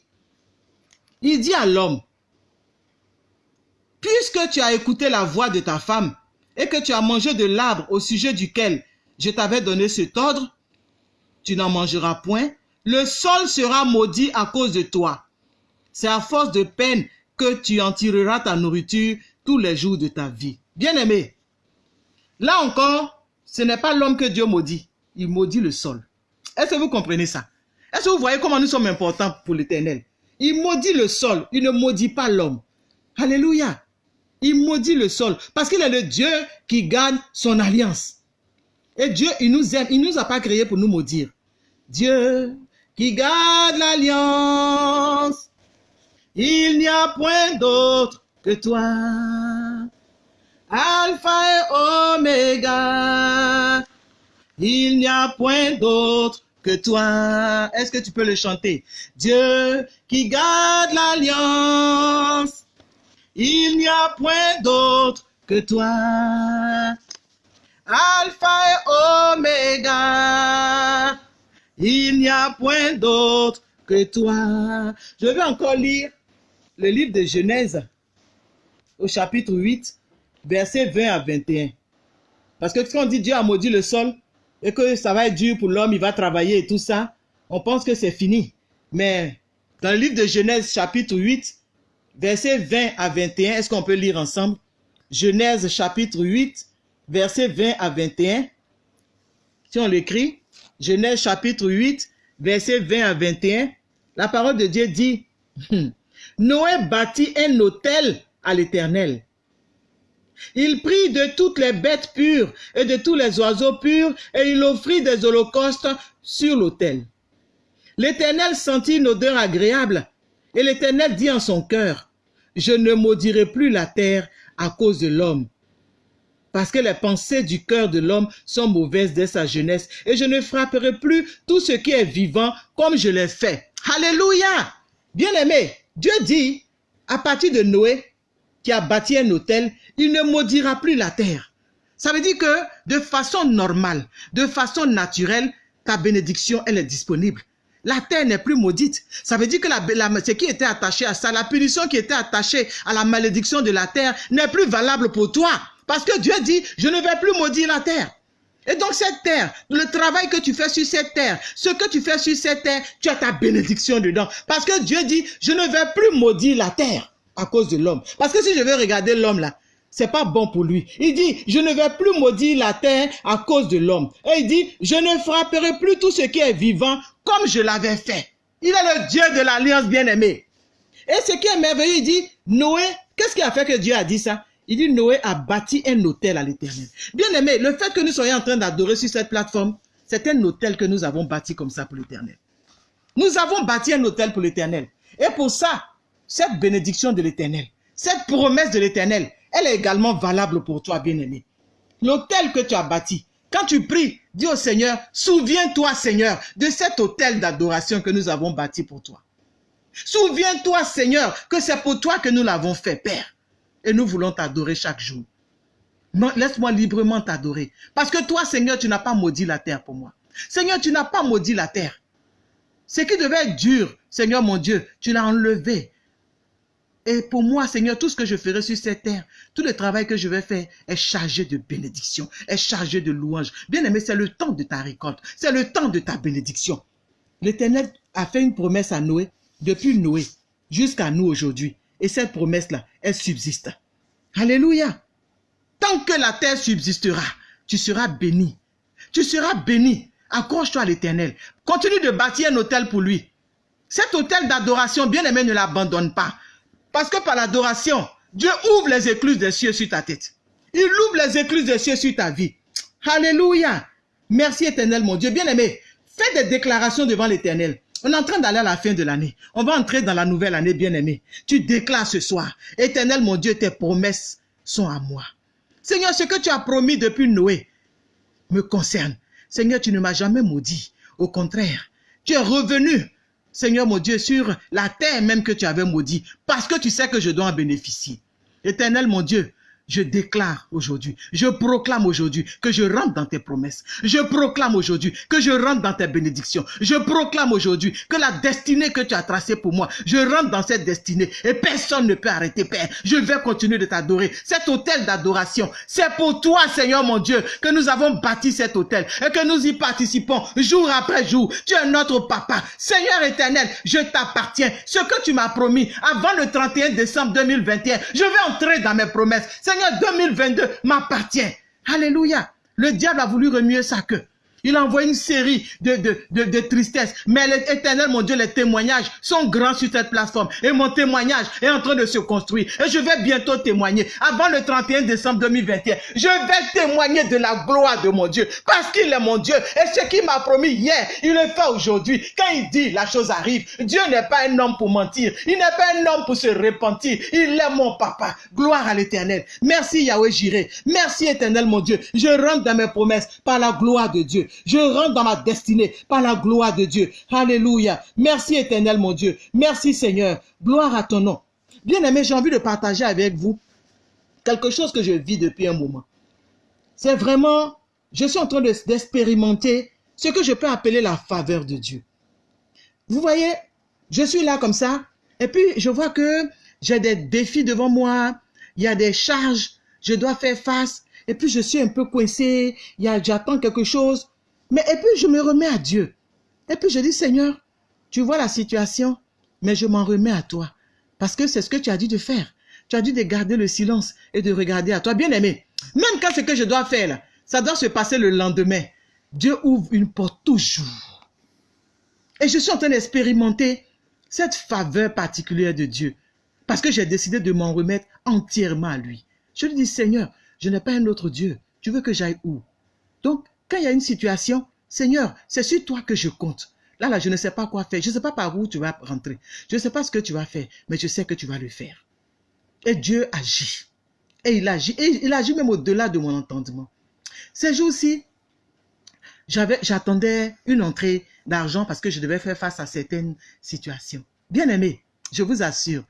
il dit à l'homme, puisque tu as écouté la voix de ta femme et que tu as mangé de l'arbre au sujet duquel je t'avais donné cet ordre, tu n'en mangeras point, le sol sera maudit à cause de toi. C'est à force de peine que tu en tireras ta nourriture tous les jours de ta vie. Bien-aimé, Là encore, ce n'est pas l'homme que Dieu maudit. Il maudit le sol. Est-ce que vous comprenez ça? Est-ce que vous voyez comment nous sommes importants pour l'éternel? Il maudit le sol, il ne maudit pas l'homme. Alléluia. Il maudit le sol parce qu'il est le Dieu qui garde son alliance. Et Dieu, il nous aime, il ne nous a pas créés pour nous maudire. Dieu qui garde l'alliance, il n'y a point d'autre que toi. Alpha et Oméga, il n'y a point d'autre que toi. Est-ce que tu peux le chanter? Dieu qui garde l'alliance, il n'y a point d'autre que toi. Alpha et Oméga, il n'y a point d'autre que toi. Je vais encore lire le livre de Genèse au chapitre 8, versets 20 à 21. Parce que quand on dit Dieu a maudit le sol et que ça va être dur pour l'homme, il va travailler et tout ça, on pense que c'est fini. Mais dans le livre de Genèse chapitre 8, versets 20 à 21, est-ce qu'on peut lire ensemble? Genèse chapitre 8, versets 20 à 21. Si on l'écrit, Genèse chapitre 8, versets 20 à 21, la parole de Dieu dit, Noé bâtit un hôtel à l'Éternel. Il prit de toutes les bêtes pures et de tous les oiseaux purs et il offrit des holocaustes sur l'autel. L'Éternel sentit une odeur agréable et l'Éternel dit en son cœur, je ne maudirai plus la terre à cause de l'homme, parce que les pensées du cœur de l'homme sont mauvaises dès sa jeunesse, et je ne frapperai plus tout ce qui est vivant comme je l'ai fait. Alléluia! Bien-aimé, Dieu dit, à partir de Noé, qui a bâti un hôtel, il ne maudira plus la terre. Ça veut dire que de façon normale, de façon naturelle, ta bénédiction, elle est disponible. La terre n'est plus maudite. Ça veut dire que la, la, ce qui était attaché à ça, la punition qui était attachée à la malédiction de la terre n'est plus valable pour toi. Parce que Dieu dit, je ne vais plus maudire la terre. Et donc cette terre, le travail que tu fais sur cette terre, ce que tu fais sur cette terre, tu as ta bénédiction dedans. Parce que Dieu dit, je ne vais plus maudire la terre à cause de l'homme. Parce que si je vais regarder l'homme là, c'est pas bon pour lui. Il dit, je ne vais plus maudire la terre à cause de l'homme. Et il dit, je ne frapperai plus tout ce qui est vivant comme je l'avais fait. Il est le Dieu de l'alliance bien-aimée. Et ce qui est merveilleux, il dit, Noé, qu'est-ce qui a fait que Dieu a dit ça? Il dit, Noé a bâti un hôtel à l'éternel. Bien-aimé, le fait que nous soyons en train d'adorer sur cette plateforme, c'est un hôtel que nous avons bâti comme ça pour l'éternel. Nous avons bâti un hôtel pour l'éternel. Et pour ça, cette bénédiction de l'éternel, cette promesse de l'éternel, elle est également valable pour toi, bien-aimé. L'hôtel que tu as bâti, quand tu pries, dis au Seigneur, souviens-toi, Seigneur, de cet hôtel d'adoration que nous avons bâti pour toi. Souviens-toi, Seigneur, que c'est pour toi que nous l'avons fait, Père. Et nous voulons t'adorer chaque jour. Laisse-moi librement t'adorer. Parce que toi, Seigneur, tu n'as pas maudit la terre pour moi. Seigneur, tu n'as pas maudit la terre. Ce qui devait être dur, Seigneur mon Dieu, tu l'as enlevé. Et pour moi, Seigneur, tout ce que je ferai sur cette terre, tout le travail que je vais faire est chargé de bénédiction, est chargé de louange. Bien aimé, c'est le temps de ta récolte, c'est le temps de ta bénédiction. L'Éternel a fait une promesse à Noé, depuis Noé jusqu'à nous aujourd'hui. Et cette promesse-là, elle subsiste. Alléluia. Tant que la terre subsistera, tu seras béni. Tu seras béni. Accroche-toi à l'Éternel. Continue de bâtir un hôtel pour lui. Cet hôtel d'adoration, bien aimé, ne l'abandonne pas. Parce que par l'adoration, Dieu ouvre les écluses des cieux sur ta tête. Il ouvre les écluses des cieux sur ta vie. Alléluia. Merci éternel, mon Dieu. Bien-aimé, fais des déclarations devant l'éternel. On est en train d'aller à la fin de l'année. On va entrer dans la nouvelle année, bien-aimé. Tu déclares ce soir. Éternel, mon Dieu, tes promesses sont à moi. Seigneur, ce que tu as promis depuis Noé me concerne. Seigneur, tu ne m'as jamais maudit. Au contraire, tu es revenu Seigneur mon Dieu, sur la terre même que tu avais maudit, parce que tu sais que je dois en bénéficier. Éternel mon Dieu, je déclare aujourd'hui, je proclame aujourd'hui que je rentre dans tes promesses. Je proclame aujourd'hui que je rentre dans tes bénédictions. Je proclame aujourd'hui que la destinée que tu as tracée pour moi, je rentre dans cette destinée et personne ne peut arrêter, Père. Je vais continuer de t'adorer. Cet hôtel d'adoration, c'est pour toi, Seigneur mon Dieu, que nous avons bâti cet hôtel et que nous y participons jour après jour. Tu es notre papa. Seigneur éternel, je t'appartiens. Ce que tu m'as promis avant le 31 décembre 2021, je vais entrer dans mes promesses. Seigneur, 2022 m'appartient. Alléluia. Le diable a voulu remuer sa queue. Il a envoyé une série de, de, de, de tristesse. Mais l'éternel, mon Dieu, les témoignages sont grands sur cette plateforme. Et mon témoignage est en train de se construire. Et je vais bientôt témoigner. Avant le 31 décembre 2021, je vais témoigner de la gloire de mon Dieu. Parce qu'il est mon Dieu. Et ce qu'il m'a promis hier, il le fait aujourd'hui. Quand il dit, la chose arrive. Dieu n'est pas un homme pour mentir. Il n'est pas un homme pour se repentir. Il est mon papa. Gloire à l'éternel. Merci Yahweh Jireh. Merci éternel, mon Dieu. Je rentre dans mes promesses par la gloire de Dieu. Je rentre dans ma destinée par la gloire de Dieu. Alléluia. Merci éternel mon Dieu. Merci Seigneur. Gloire à ton nom. Bien aimé, j'ai envie de partager avec vous quelque chose que je vis depuis un moment. C'est vraiment, je suis en train d'expérimenter ce que je peux appeler la faveur de Dieu. Vous voyez, je suis là comme ça, et puis je vois que j'ai des défis devant moi, il y a des charges, je dois faire face, et puis je suis un peu coincé, j'attends quelque chose. Mais et puis je me remets à Dieu. Et puis je dis, Seigneur, tu vois la situation, mais je m'en remets à toi. Parce que c'est ce que tu as dit de faire. Tu as dit de garder le silence et de regarder à toi. Bien aimé, même quand ce que je dois faire, ça doit se passer le lendemain. Dieu ouvre une porte toujours. Et je suis en train d'expérimenter cette faveur particulière de Dieu. Parce que j'ai décidé de m'en remettre entièrement à lui. Je lui dis, Seigneur, je n'ai pas un autre Dieu. Tu veux que j'aille où? Donc, quand il y a une situation, Seigneur, c'est sur toi que je compte. Là, là, je ne sais pas quoi faire. Je ne sais pas par où tu vas rentrer. Je ne sais pas ce que tu vas faire, mais je sais que tu vas le faire. Et Dieu agit. Et il agit. Et il agit même au-delà de mon entendement. Ces jours-ci, j'attendais une entrée d'argent parce que je devais faire face à certaines situations. Bien aimé, je vous assure,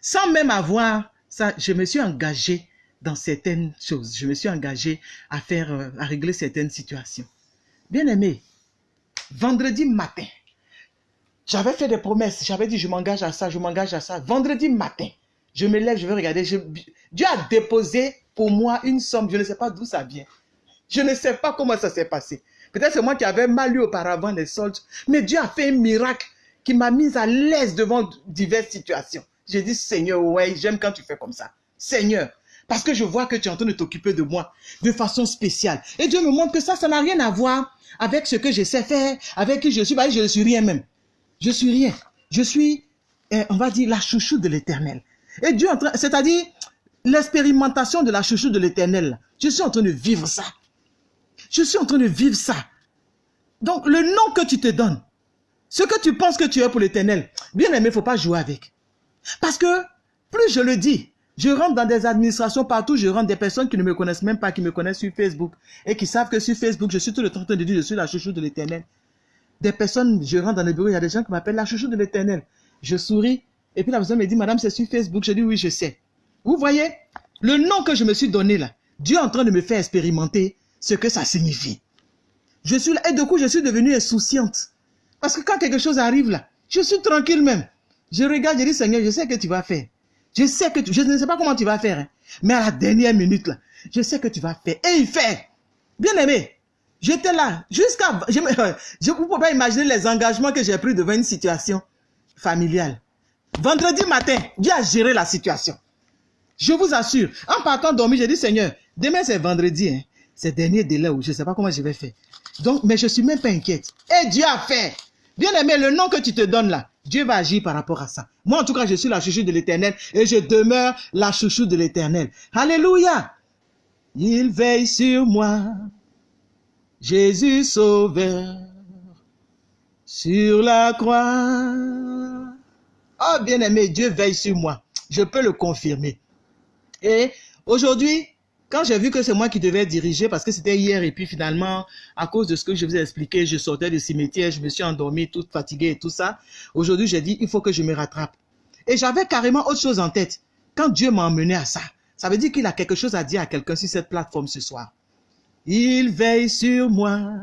sans même avoir ça, je me suis engagé dans certaines choses. Je me suis engagé à faire, euh, à régler certaines situations. Bien aimé, vendredi matin, j'avais fait des promesses. J'avais dit, je m'engage à ça, je m'engage à ça. Vendredi matin, je me lève, je vais regarder. Dieu a déposé pour moi une somme. Je ne sais pas d'où ça vient. Je ne sais pas comment ça s'est passé. Peut-être c'est moi qui avais mal eu auparavant les soldes. Mais Dieu a fait un miracle qui m'a mise à l'aise devant diverses situations. J'ai dit, Seigneur, ouais, j'aime quand tu fais comme ça. Seigneur, parce que je vois que tu es en train de t'occuper de moi de façon spéciale. Et Dieu me montre que ça, ça n'a rien à voir avec ce que je sais faire, avec qui je suis. Bah, je ne suis rien même. Je suis rien. Je suis, eh, on va dire, la chouchou de l'éternel. Et Dieu, c'est-à-dire l'expérimentation de la chouchou de l'éternel. Je suis en train de vivre ça. Je suis en train de vivre ça. Donc, le nom que tu te donnes, ce que tu penses que tu es pour l'éternel, bien aimé, il ne faut pas jouer avec. Parce que, plus je le dis, je rentre dans des administrations partout, je rentre des personnes qui ne me connaissent même pas, qui me connaissent sur Facebook et qui savent que sur Facebook, je suis tout le temps en train de dire je suis la chouchou de l'éternel. Des personnes, je rentre dans les bureaux, il y a des gens qui m'appellent la chouchou de l'éternel. Je souris et puis la personne me dit, madame, c'est sur Facebook. Je dis oui, je sais. Vous voyez, le nom que je me suis donné là, Dieu est en train de me faire expérimenter ce que ça signifie. Je suis là et du coup, je suis devenue insouciante. Parce que quand quelque chose arrive là, je suis tranquille même. Je regarde, je dis, Seigneur, je sais que tu vas faire. Je sais que je ne sais pas comment tu vas faire, hein. mais à la dernière minute, je sais que tu vas faire. Et il fait. Bien aimé, j'étais là jusqu'à... Je ne peux pas imaginer les engagements que j'ai pris devant une situation familiale. Vendredi matin, Dieu a géré la situation. Je vous assure, en partant dormir, j'ai dit, Seigneur, demain c'est vendredi, hein. c'est dernier délai où je ne sais pas comment je vais faire. Donc, mais je suis même pas inquiète. Et Dieu a fait. Bien aimé, le nom que tu te donnes là, Dieu va agir par rapport à ça. Moi, en tout cas, je suis la chouchou de l'éternel et je demeure la chouchou de l'éternel. Alléluia. Il veille sur moi. Jésus sauveur. Sur la croix. Oh, bien aimé, Dieu veille sur moi. Je peux le confirmer. Et aujourd'hui, quand j'ai vu que c'est moi qui devais diriger, parce que c'était hier, et puis finalement, à cause de ce que je vous ai expliqué, je sortais du cimetière, je me suis endormi, toute fatiguée et tout ça. Aujourd'hui, j'ai dit, il faut que je me rattrape. Et j'avais carrément autre chose en tête. Quand Dieu m'a emmené à ça, ça veut dire qu'il a quelque chose à dire à quelqu'un sur cette plateforme ce soir. Il veille sur moi,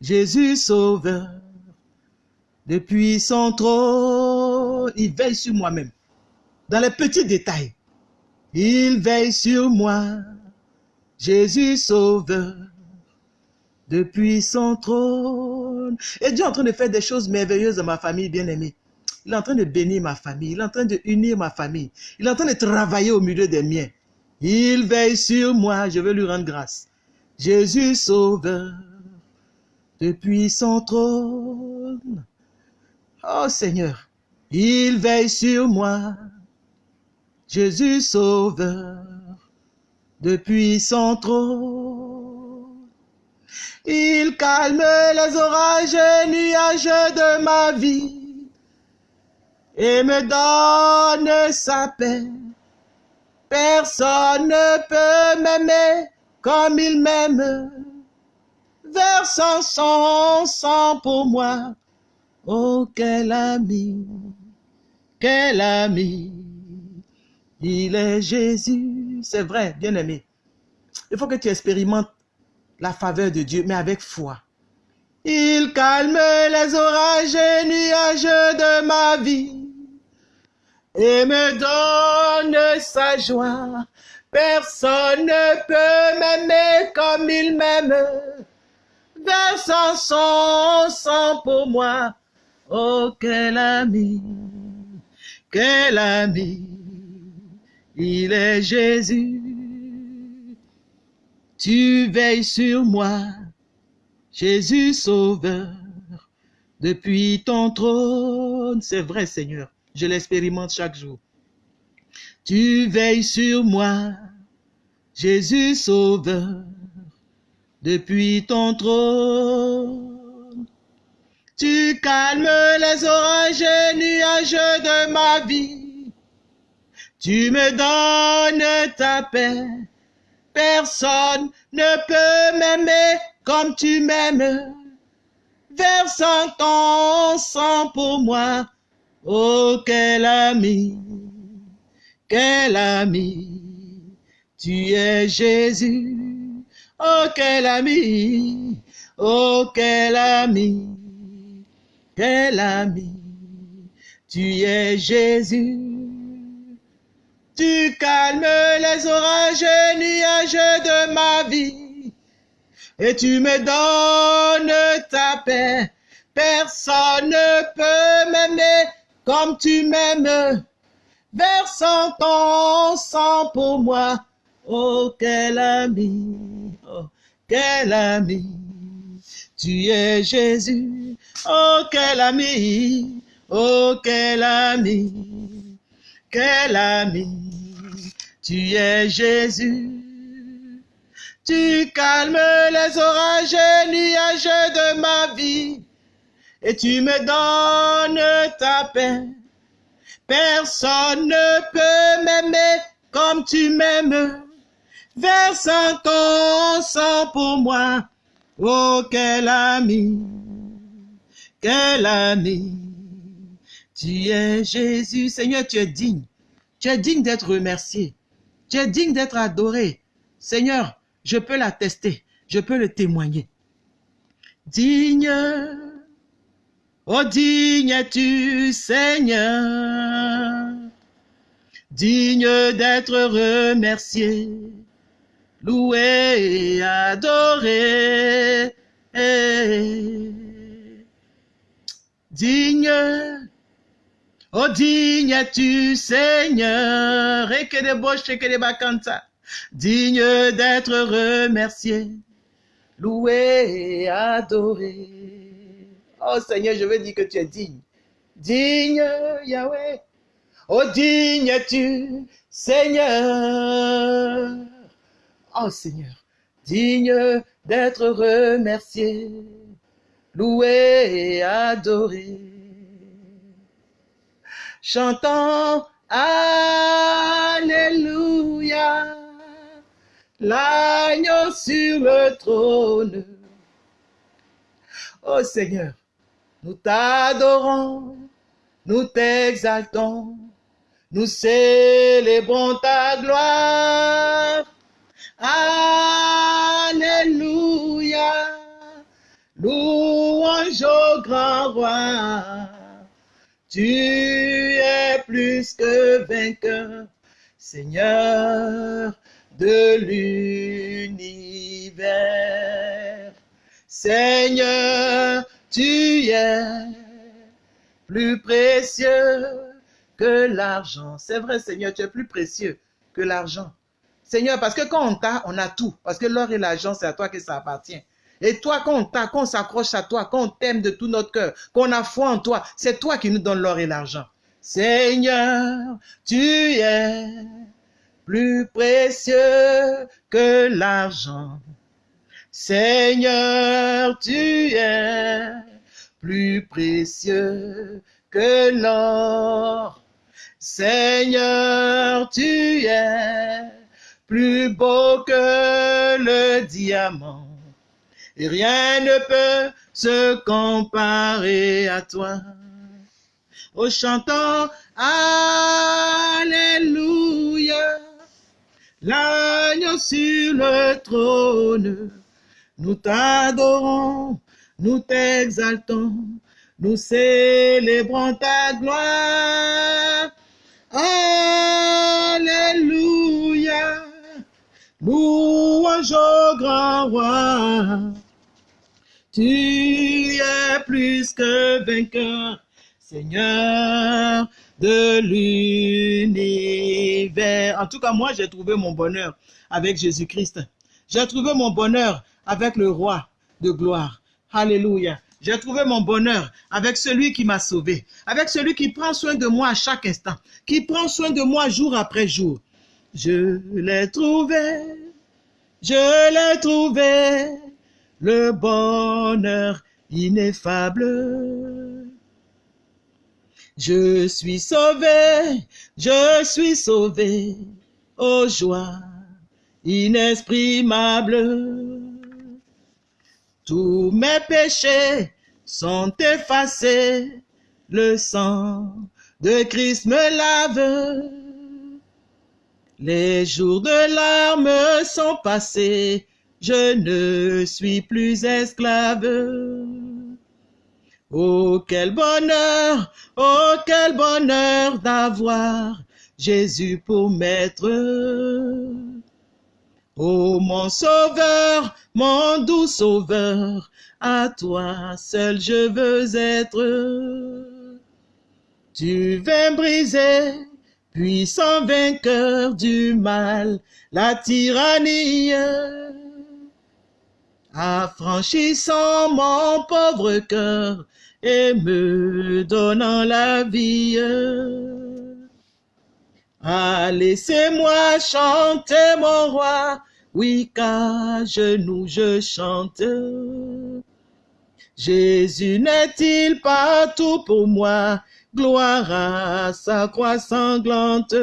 Jésus sauveur, depuis son trône, il veille sur moi-même, dans les petits détails. Il veille sur moi, Jésus sauveur, depuis son trône. Et Dieu est en train de faire des choses merveilleuses dans ma famille bien-aimée. Il est en train de bénir ma famille, il est en train de unir ma famille, il est en train de travailler au milieu des miens. Il veille sur moi, je veux lui rendre grâce. Jésus sauveur, depuis son trône. Oh Seigneur, il veille sur moi. Jésus sauveur, depuis son trône. Il calme les orages et nuages de ma vie et me donne sa paix. Personne ne peut m'aimer comme il m'aime, versant son sang pour moi. Oh, quel ami, quel ami, il est Jésus. C'est vrai, bien aimé. Il faut que tu expérimentes la faveur de Dieu, mais avec foi. Il calme les orages et nuages de ma vie et me donne sa joie. Personne ne peut m'aimer comme il m'aime, versant son sang pour moi. Oh, quel ami, quel ami, il est Jésus. Tu veilles sur moi, Jésus Sauveur, depuis ton trône. C'est vrai, Seigneur, je l'expérimente chaque jour. Tu veilles sur moi, Jésus Sauveur, depuis ton trône. Tu calmes les orages et nuages de ma vie. Tu me donnes ta paix. Personne ne peut m'aimer comme tu m'aimes. Versant ton sang pour moi. Oh, quel ami, quel ami. Tu es Jésus. Oh, quel ami. Oh, quel ami. Quel ami. Tu es Jésus. Tu calmes les orages et nuages de ma vie. Et tu me donnes ta paix. Personne ne peut m'aimer comme tu m'aimes. Versant ton sang pour moi. Oh, quel ami. Oh, quel ami. Tu es Jésus. Oh, quel ami. Oh, quel ami. Quel ami, tu es Jésus. Tu calmes les orages et nuages de ma vie et tu me donnes ta paix. Personne ne peut m'aimer comme tu m'aimes, versant ton sang pour moi. Oh, quel ami, quel ami. Tu es Jésus. Seigneur, tu es digne. Tu es digne d'être remercié. Tu es digne d'être adoré. Seigneur, je peux l'attester. Je peux le témoigner. Digne. Oh, digne es-tu, Seigneur? Digne d'être remercié. Loué et adoré. Digne Oh, digne es-tu, Seigneur, et que des et que des bacanta, digne d'être remercié, loué et adoré. Oh Seigneur, je veux dire que tu es digne. Digne, Yahweh. Oh, digne es-tu, Seigneur? Oh Seigneur, digne d'être remercié, loué et adoré chantant Alléluia, l'agneau sur le trône. Oh Seigneur, nous t'adorons, nous t'exaltons, nous célébrons ta gloire. Alléluia, louange au grand roi. Tu es plus que vainqueur, Seigneur de l'univers. Seigneur, tu es plus précieux que l'argent. C'est vrai, Seigneur, tu es plus précieux que l'argent. Seigneur, parce que quand on t'a, on a tout. Parce que l'or et l'argent, c'est à toi que ça appartient. Et toi, quand on s'accroche à toi, quand on t'aime de tout notre cœur, qu'on a foi en toi, c'est toi qui nous donnes l'or et l'argent. Seigneur, tu es plus précieux que l'argent. Seigneur, tu es plus précieux que l'or. Seigneur, tu es plus beau que le diamant. Et rien ne peut se comparer à toi. Au chantant Alléluia, l'agneau sur le trône, nous t'adorons, nous t'exaltons, nous célébrons ta gloire. Alléluia. Louange au grand roi. Tu es plus que vainqueur, Seigneur de l'univers. En tout cas, moi, j'ai trouvé mon bonheur avec Jésus-Christ. J'ai trouvé mon bonheur avec le roi de gloire. Alléluia. J'ai trouvé mon bonheur avec celui qui m'a sauvé, avec celui qui prend soin de moi à chaque instant, qui prend soin de moi jour après jour. Je l'ai trouvé, je l'ai trouvé, le bonheur ineffable. Je suis sauvé, je suis sauvé, aux joie inexprimable. Tous mes péchés sont effacés, le sang de Christ me lave. Les jours de larmes sont passés, je ne suis plus esclave. Oh, quel bonheur, oh, quel bonheur d'avoir Jésus pour maître. Oh mon sauveur, mon doux sauveur, à toi seul je veux être. Tu viens briser, puissant vainqueur du mal, la tyrannie. Affranchissant mon pauvre cœur et me donnant la vie. Ah, laissez-moi chanter mon roi, oui, qu'à genoux je chante. Jésus n'est-il pas tout pour moi? Gloire à sa croix sanglante.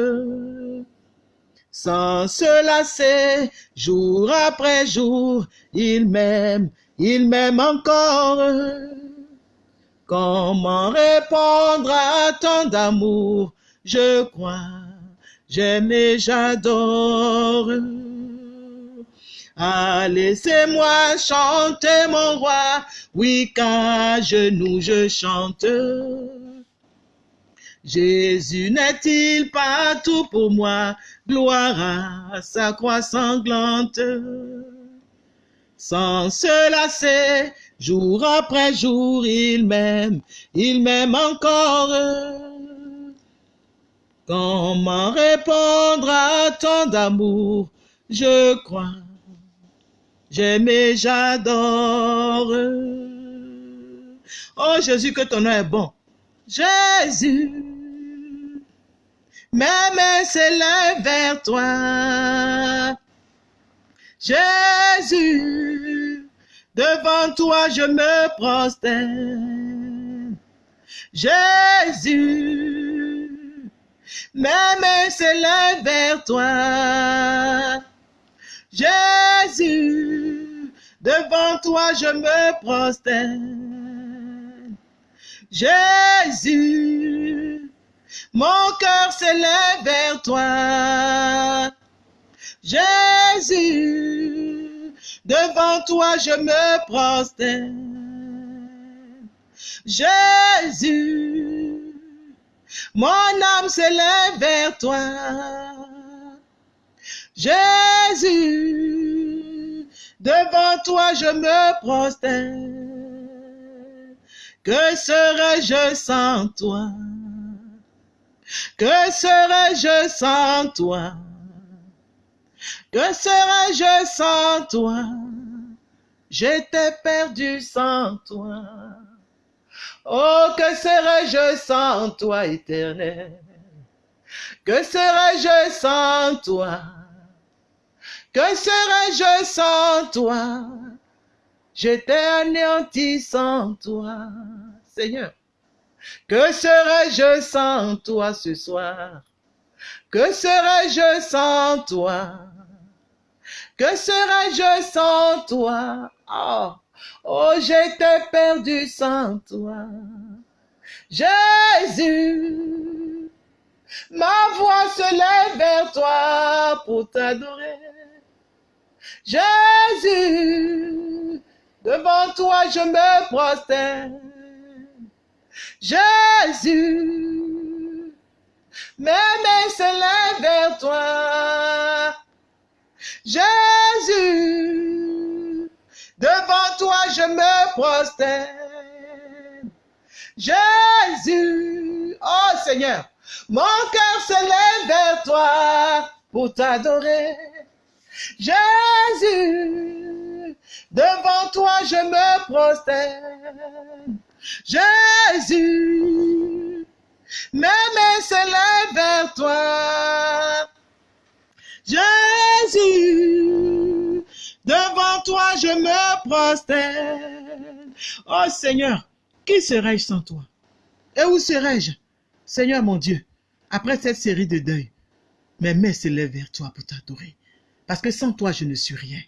Sans se lasser, jour après jour, il m'aime, il m'aime encore. Comment répondre à tant d'amour? Je crois, j'aime et j'adore. Ah, laissez-moi chanter mon roi, oui qu'à genoux je chante. Jésus n'est-il pas tout pour moi, gloire à sa croix sanglante. Sans se lasser, jour après jour, il m'aime, il m'aime encore. Comment répondre à tant d'amour, je crois J'aime et j'adore. Oh Jésus, que ton nom est bon. Jésus, mes mains s'élèvent vers toi. Jésus, devant toi je me prosterne. Jésus, mes mains s'élèvent vers toi. Jésus, devant toi je me prosterne. Jésus, mon cœur s'élève vers toi. Jésus, devant toi je me prosterne. Jésus, mon âme s'élève vers toi. Jésus, devant toi je me prosterne. Que serais-je sans toi? Que serais-je sans toi? Que serais-je sans toi? J'étais perdu sans toi. Oh, que serais-je sans toi, éternel? Que serais-je sans toi? Que serais-je sans toi? J'étais anéanti sans toi, Seigneur. Que serais-je sans toi ce soir? Que serais-je sans toi? Que serais-je sans toi? Oh, oh j'étais perdu sans toi. Jésus, ma voix se lève vers toi pour t'adorer. Jésus, devant toi je me prosterne. Jésus, mes mains se lèvent vers toi. Jésus, devant toi je me prosterne. Jésus, oh Seigneur, mon cœur se lève vers toi pour t'adorer. Jésus, devant toi je me prosterne. Jésus, mes mains se lèvent vers toi. Jésus, devant toi je me prosterne. Oh Seigneur, qui serais-je sans toi? Et où serais-je? Seigneur mon Dieu, après cette série de deuil, mes mains se lèvent vers toi pour t'adorer. Parce que sans toi, je ne suis rien.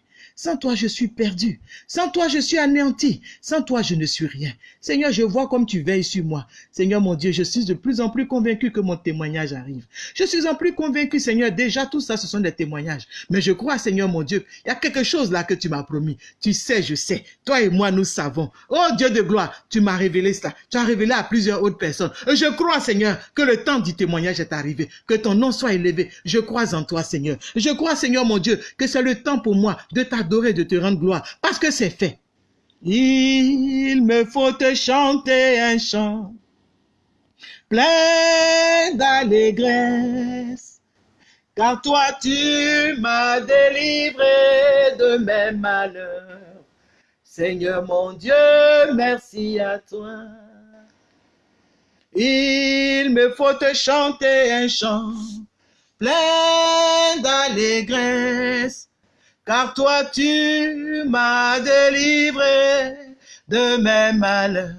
Sans toi, je suis perdu. Sans toi, je suis anéanti. Sans toi, je ne suis rien. Seigneur, je vois comme tu veilles sur moi. Seigneur, mon Dieu, je suis de plus en plus convaincu que mon témoignage arrive. Je suis en plus convaincu, Seigneur, déjà tout ça, ce sont des témoignages. Mais je crois, Seigneur, mon Dieu, il y a quelque chose là que tu m'as promis. Tu sais, je sais. Toi et moi, nous savons. Oh Dieu de gloire, tu m'as révélé cela. Tu as révélé à plusieurs autres personnes. Je crois, Seigneur, que le temps du témoignage est arrivé. Que ton nom soit élevé. Je crois en toi, Seigneur. Je crois, Seigneur, mon Dieu, que c'est le temps pour moi de de te rendre gloire. Parce que c'est fait. Il me faut te chanter un chant plein d'allégresse. Car toi tu m'as délivré de mes malheurs. Seigneur mon Dieu, merci à toi. Il me faut te chanter un chant plein d'allégresse. Car toi tu m'as délivré de mes malheurs.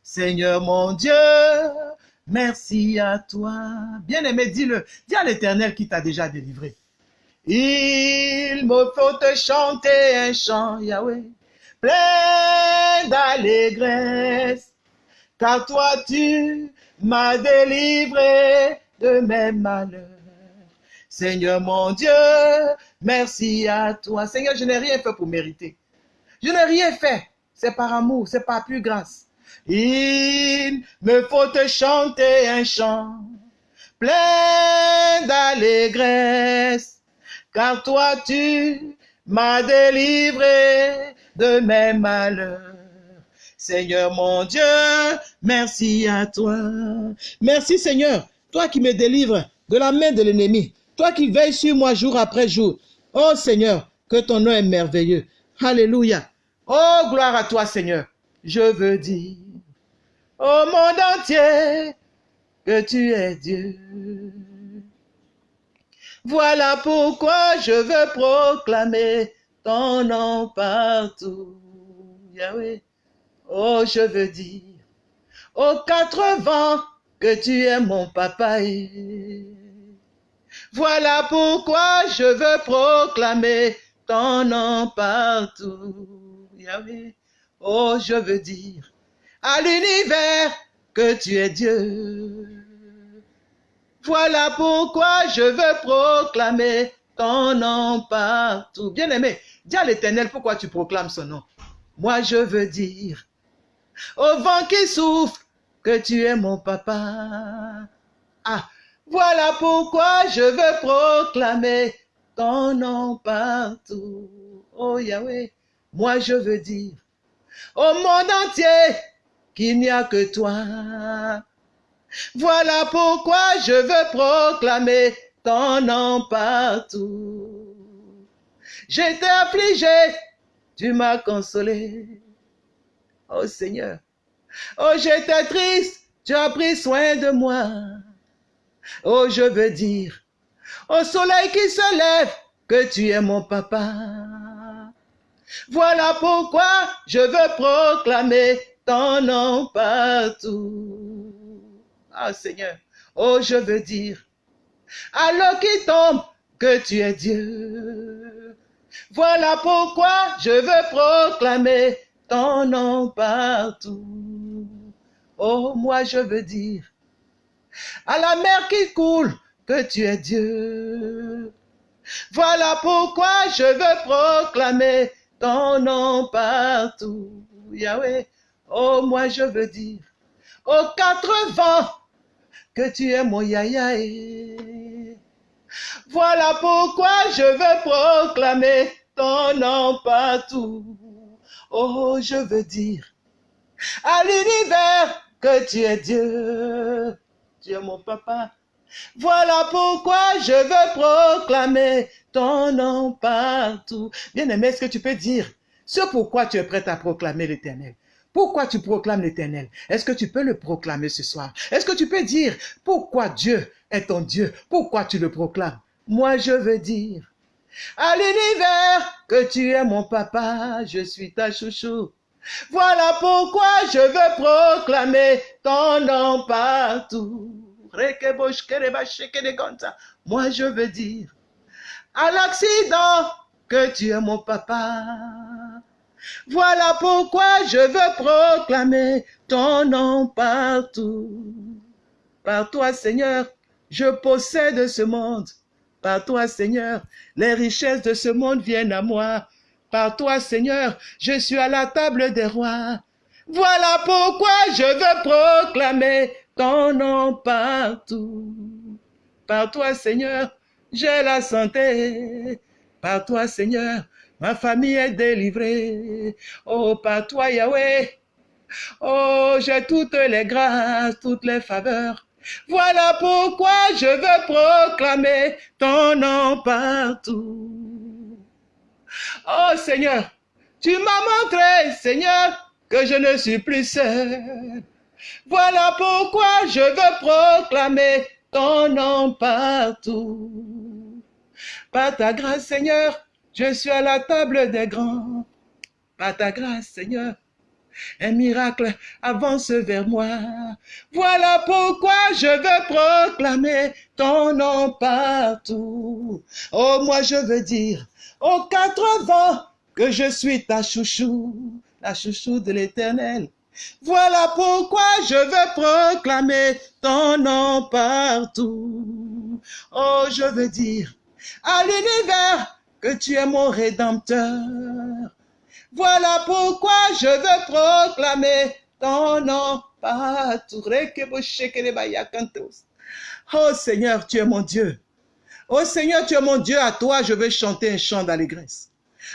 Seigneur mon Dieu, merci à toi. Bien-aimé, dis-le. Dis à l'éternel qui t'a déjà délivré. Il me faut te chanter un chant, Yahweh, plein d'allégresse. Car toi tu m'as délivré de mes malheurs. Seigneur mon Dieu, merci à toi. Seigneur, je n'ai rien fait pour mériter. Je n'ai rien fait. C'est par amour, c'est par plus grâce. Il me faut te chanter un chant plein d'allégresse, car toi tu m'as délivré de mes malheurs. Seigneur mon Dieu, merci à toi. Merci Seigneur, toi qui me délivres de la main de l'ennemi, toi qui veilles sur moi jour après jour. Oh Seigneur, que ton nom est merveilleux. Alléluia. Oh, gloire à toi Seigneur. Je veux dire au monde entier que tu es Dieu. Voilà pourquoi je veux proclamer ton nom partout. Yahweh. Oh, je veux dire aux quatre vents que tu es mon papa. Voilà pourquoi je veux proclamer ton nom partout. Oh, je veux dire à l'univers que tu es Dieu. Voilà pourquoi je veux proclamer ton nom partout. Bien-aimé, dis à l'éternel pourquoi tu proclames son nom? Moi, je veux dire au vent qui souffle que tu es mon papa. Ah, voilà pourquoi je veux proclamer ton nom partout. Oh Yahweh, moi je veux dire au monde entier qu'il n'y a que toi. Voilà pourquoi je veux proclamer ton nom partout. J'étais affligé, tu m'as consolé. Oh Seigneur, oh j'étais triste, tu as pris soin de moi. Oh je veux dire, au soleil qui se lève, que tu es mon papa. Voilà pourquoi je veux proclamer ton nom partout. Ah Seigneur, oh je veux dire, à l'eau qui tombe, que tu es Dieu. Voilà pourquoi je veux proclamer ton nom partout. Oh, moi je veux dire, à la mer qui coule, que tu es Dieu. Voilà pourquoi je veux proclamer ton nom partout. Yahweh, oh moi je veux dire, aux quatre vents, que tu es mon Yahya. Voilà pourquoi je veux proclamer ton nom partout. Oh, je veux dire à l'univers que tu es Dieu. Tu es mon papa. Voilà pourquoi je veux proclamer ton nom partout. Bien-aimé, est-ce que tu peux dire ce pourquoi tu es prêt à proclamer l'éternel? Pourquoi tu proclames l'éternel? Est-ce que tu peux le proclamer ce soir? Est-ce que tu peux dire pourquoi Dieu est ton Dieu? Pourquoi tu le proclames? Moi, je veux dire à l'univers que tu es mon papa, je suis ta chouchou. Voilà pourquoi je veux proclamer ton nom partout. Moi, je veux dire à l'accident que tu es mon papa. Voilà pourquoi je veux proclamer ton nom partout. Par toi, Seigneur, je possède ce monde. Par toi, Seigneur, les richesses de ce monde viennent à moi. Par toi, Seigneur, je suis à la table des rois. Voilà pourquoi je veux proclamer ton nom partout. Par toi, Seigneur, j'ai la santé. Par toi, Seigneur, ma famille est délivrée. Oh, par toi, Yahweh. Oh, j'ai toutes les grâces, toutes les faveurs. Voilà pourquoi je veux proclamer ton nom partout. Oh Seigneur, tu m'as montré, Seigneur, que je ne suis plus seul. Voilà pourquoi je veux proclamer ton nom partout. Par ta grâce, Seigneur, je suis à la table des grands. Par ta grâce, Seigneur, un miracle avance vers moi. Voilà pourquoi je veux proclamer ton nom partout. Oh, moi je veux dire aux quatre vents que je suis ta chouchou, la chouchou de l'éternel. Voilà pourquoi je veux proclamer ton nom partout. Oh, je veux dire à l'univers que tu es mon rédempteur. Voilà pourquoi je veux proclamer ton nom partout. Oh Seigneur, tu es mon Dieu. Oh Seigneur, tu es mon Dieu. À toi, je veux chanter un chant d'allégresse.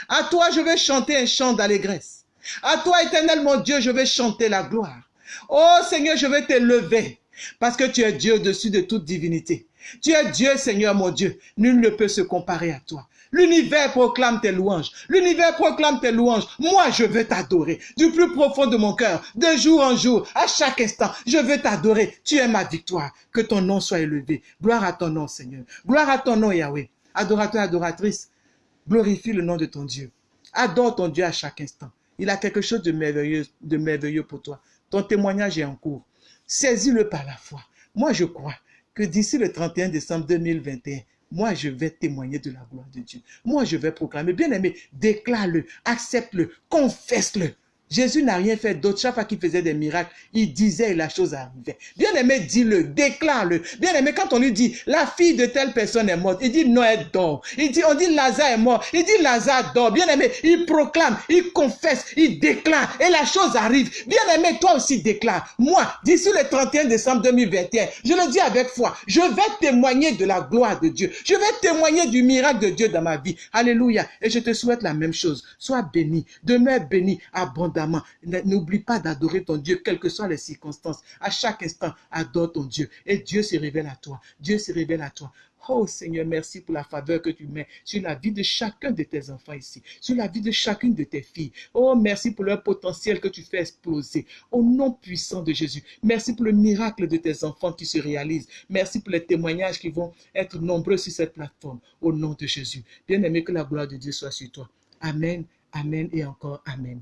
À toi, je veux chanter un chant d'allégresse. À toi, éternel mon Dieu, je veux chanter la gloire. Oh Seigneur, je veux te lever parce que tu es Dieu au-dessus de toute divinité. Tu es Dieu, Seigneur mon Dieu. Nul ne peut se comparer à toi. L'univers proclame tes louanges. L'univers proclame tes louanges. Moi, je veux t'adorer du plus profond de mon cœur, de jour en jour, à chaque instant. Je veux t'adorer. Tu es ma victoire. Que ton nom soit élevé. Gloire à ton nom, Seigneur. Gloire à ton nom, Yahweh. Adorateur, adoratrice, glorifie le nom de ton Dieu. Adore ton Dieu à chaque instant. Il a quelque chose de merveilleux, de merveilleux pour toi. Ton témoignage est en cours. Saisis-le par la foi. Moi, je crois que d'ici le 31 décembre 2021, moi, je vais témoigner de la gloire de Dieu. Moi, je vais proclamer. Bien aimé, déclare-le, accepte-le, confesse-le. Jésus n'a rien fait d'autre. Chaque fois qu'il faisait des miracles, il disait et la chose arrivait. Bien aimé, dis-le, déclare-le. Bien aimé, quand on lui dit, la fille de telle personne est morte, il dit, non, elle dort. Il dit, on dit, Lazare est mort. Il dit, Lazare dort. Bien aimé, il proclame, il confesse, il déclare et la chose arrive. Bien aimé, toi aussi déclare. Moi, d'ici le 31 décembre 2021, je le dis avec foi, je vais témoigner de la gloire de Dieu. Je vais témoigner du miracle de Dieu dans ma vie. Alléluia. Et je te souhaite la même chose. Sois béni, demeure béni abondamment N'oublie pas d'adorer ton Dieu, quelles que soient les circonstances. À chaque instant, adore ton Dieu. Et Dieu se révèle à toi. Dieu se révèle à toi. Oh Seigneur, merci pour la faveur que tu mets sur la vie de chacun de tes enfants ici, sur la vie de chacune de tes filles. Oh, merci pour leur potentiel que tu fais exploser. Au nom puissant de Jésus, merci pour le miracle de tes enfants qui se réalisent. Merci pour les témoignages qui vont être nombreux sur cette plateforme. Au nom de Jésus. Bien-aimé, que la gloire de Dieu soit sur toi. Amen, Amen et encore Amen.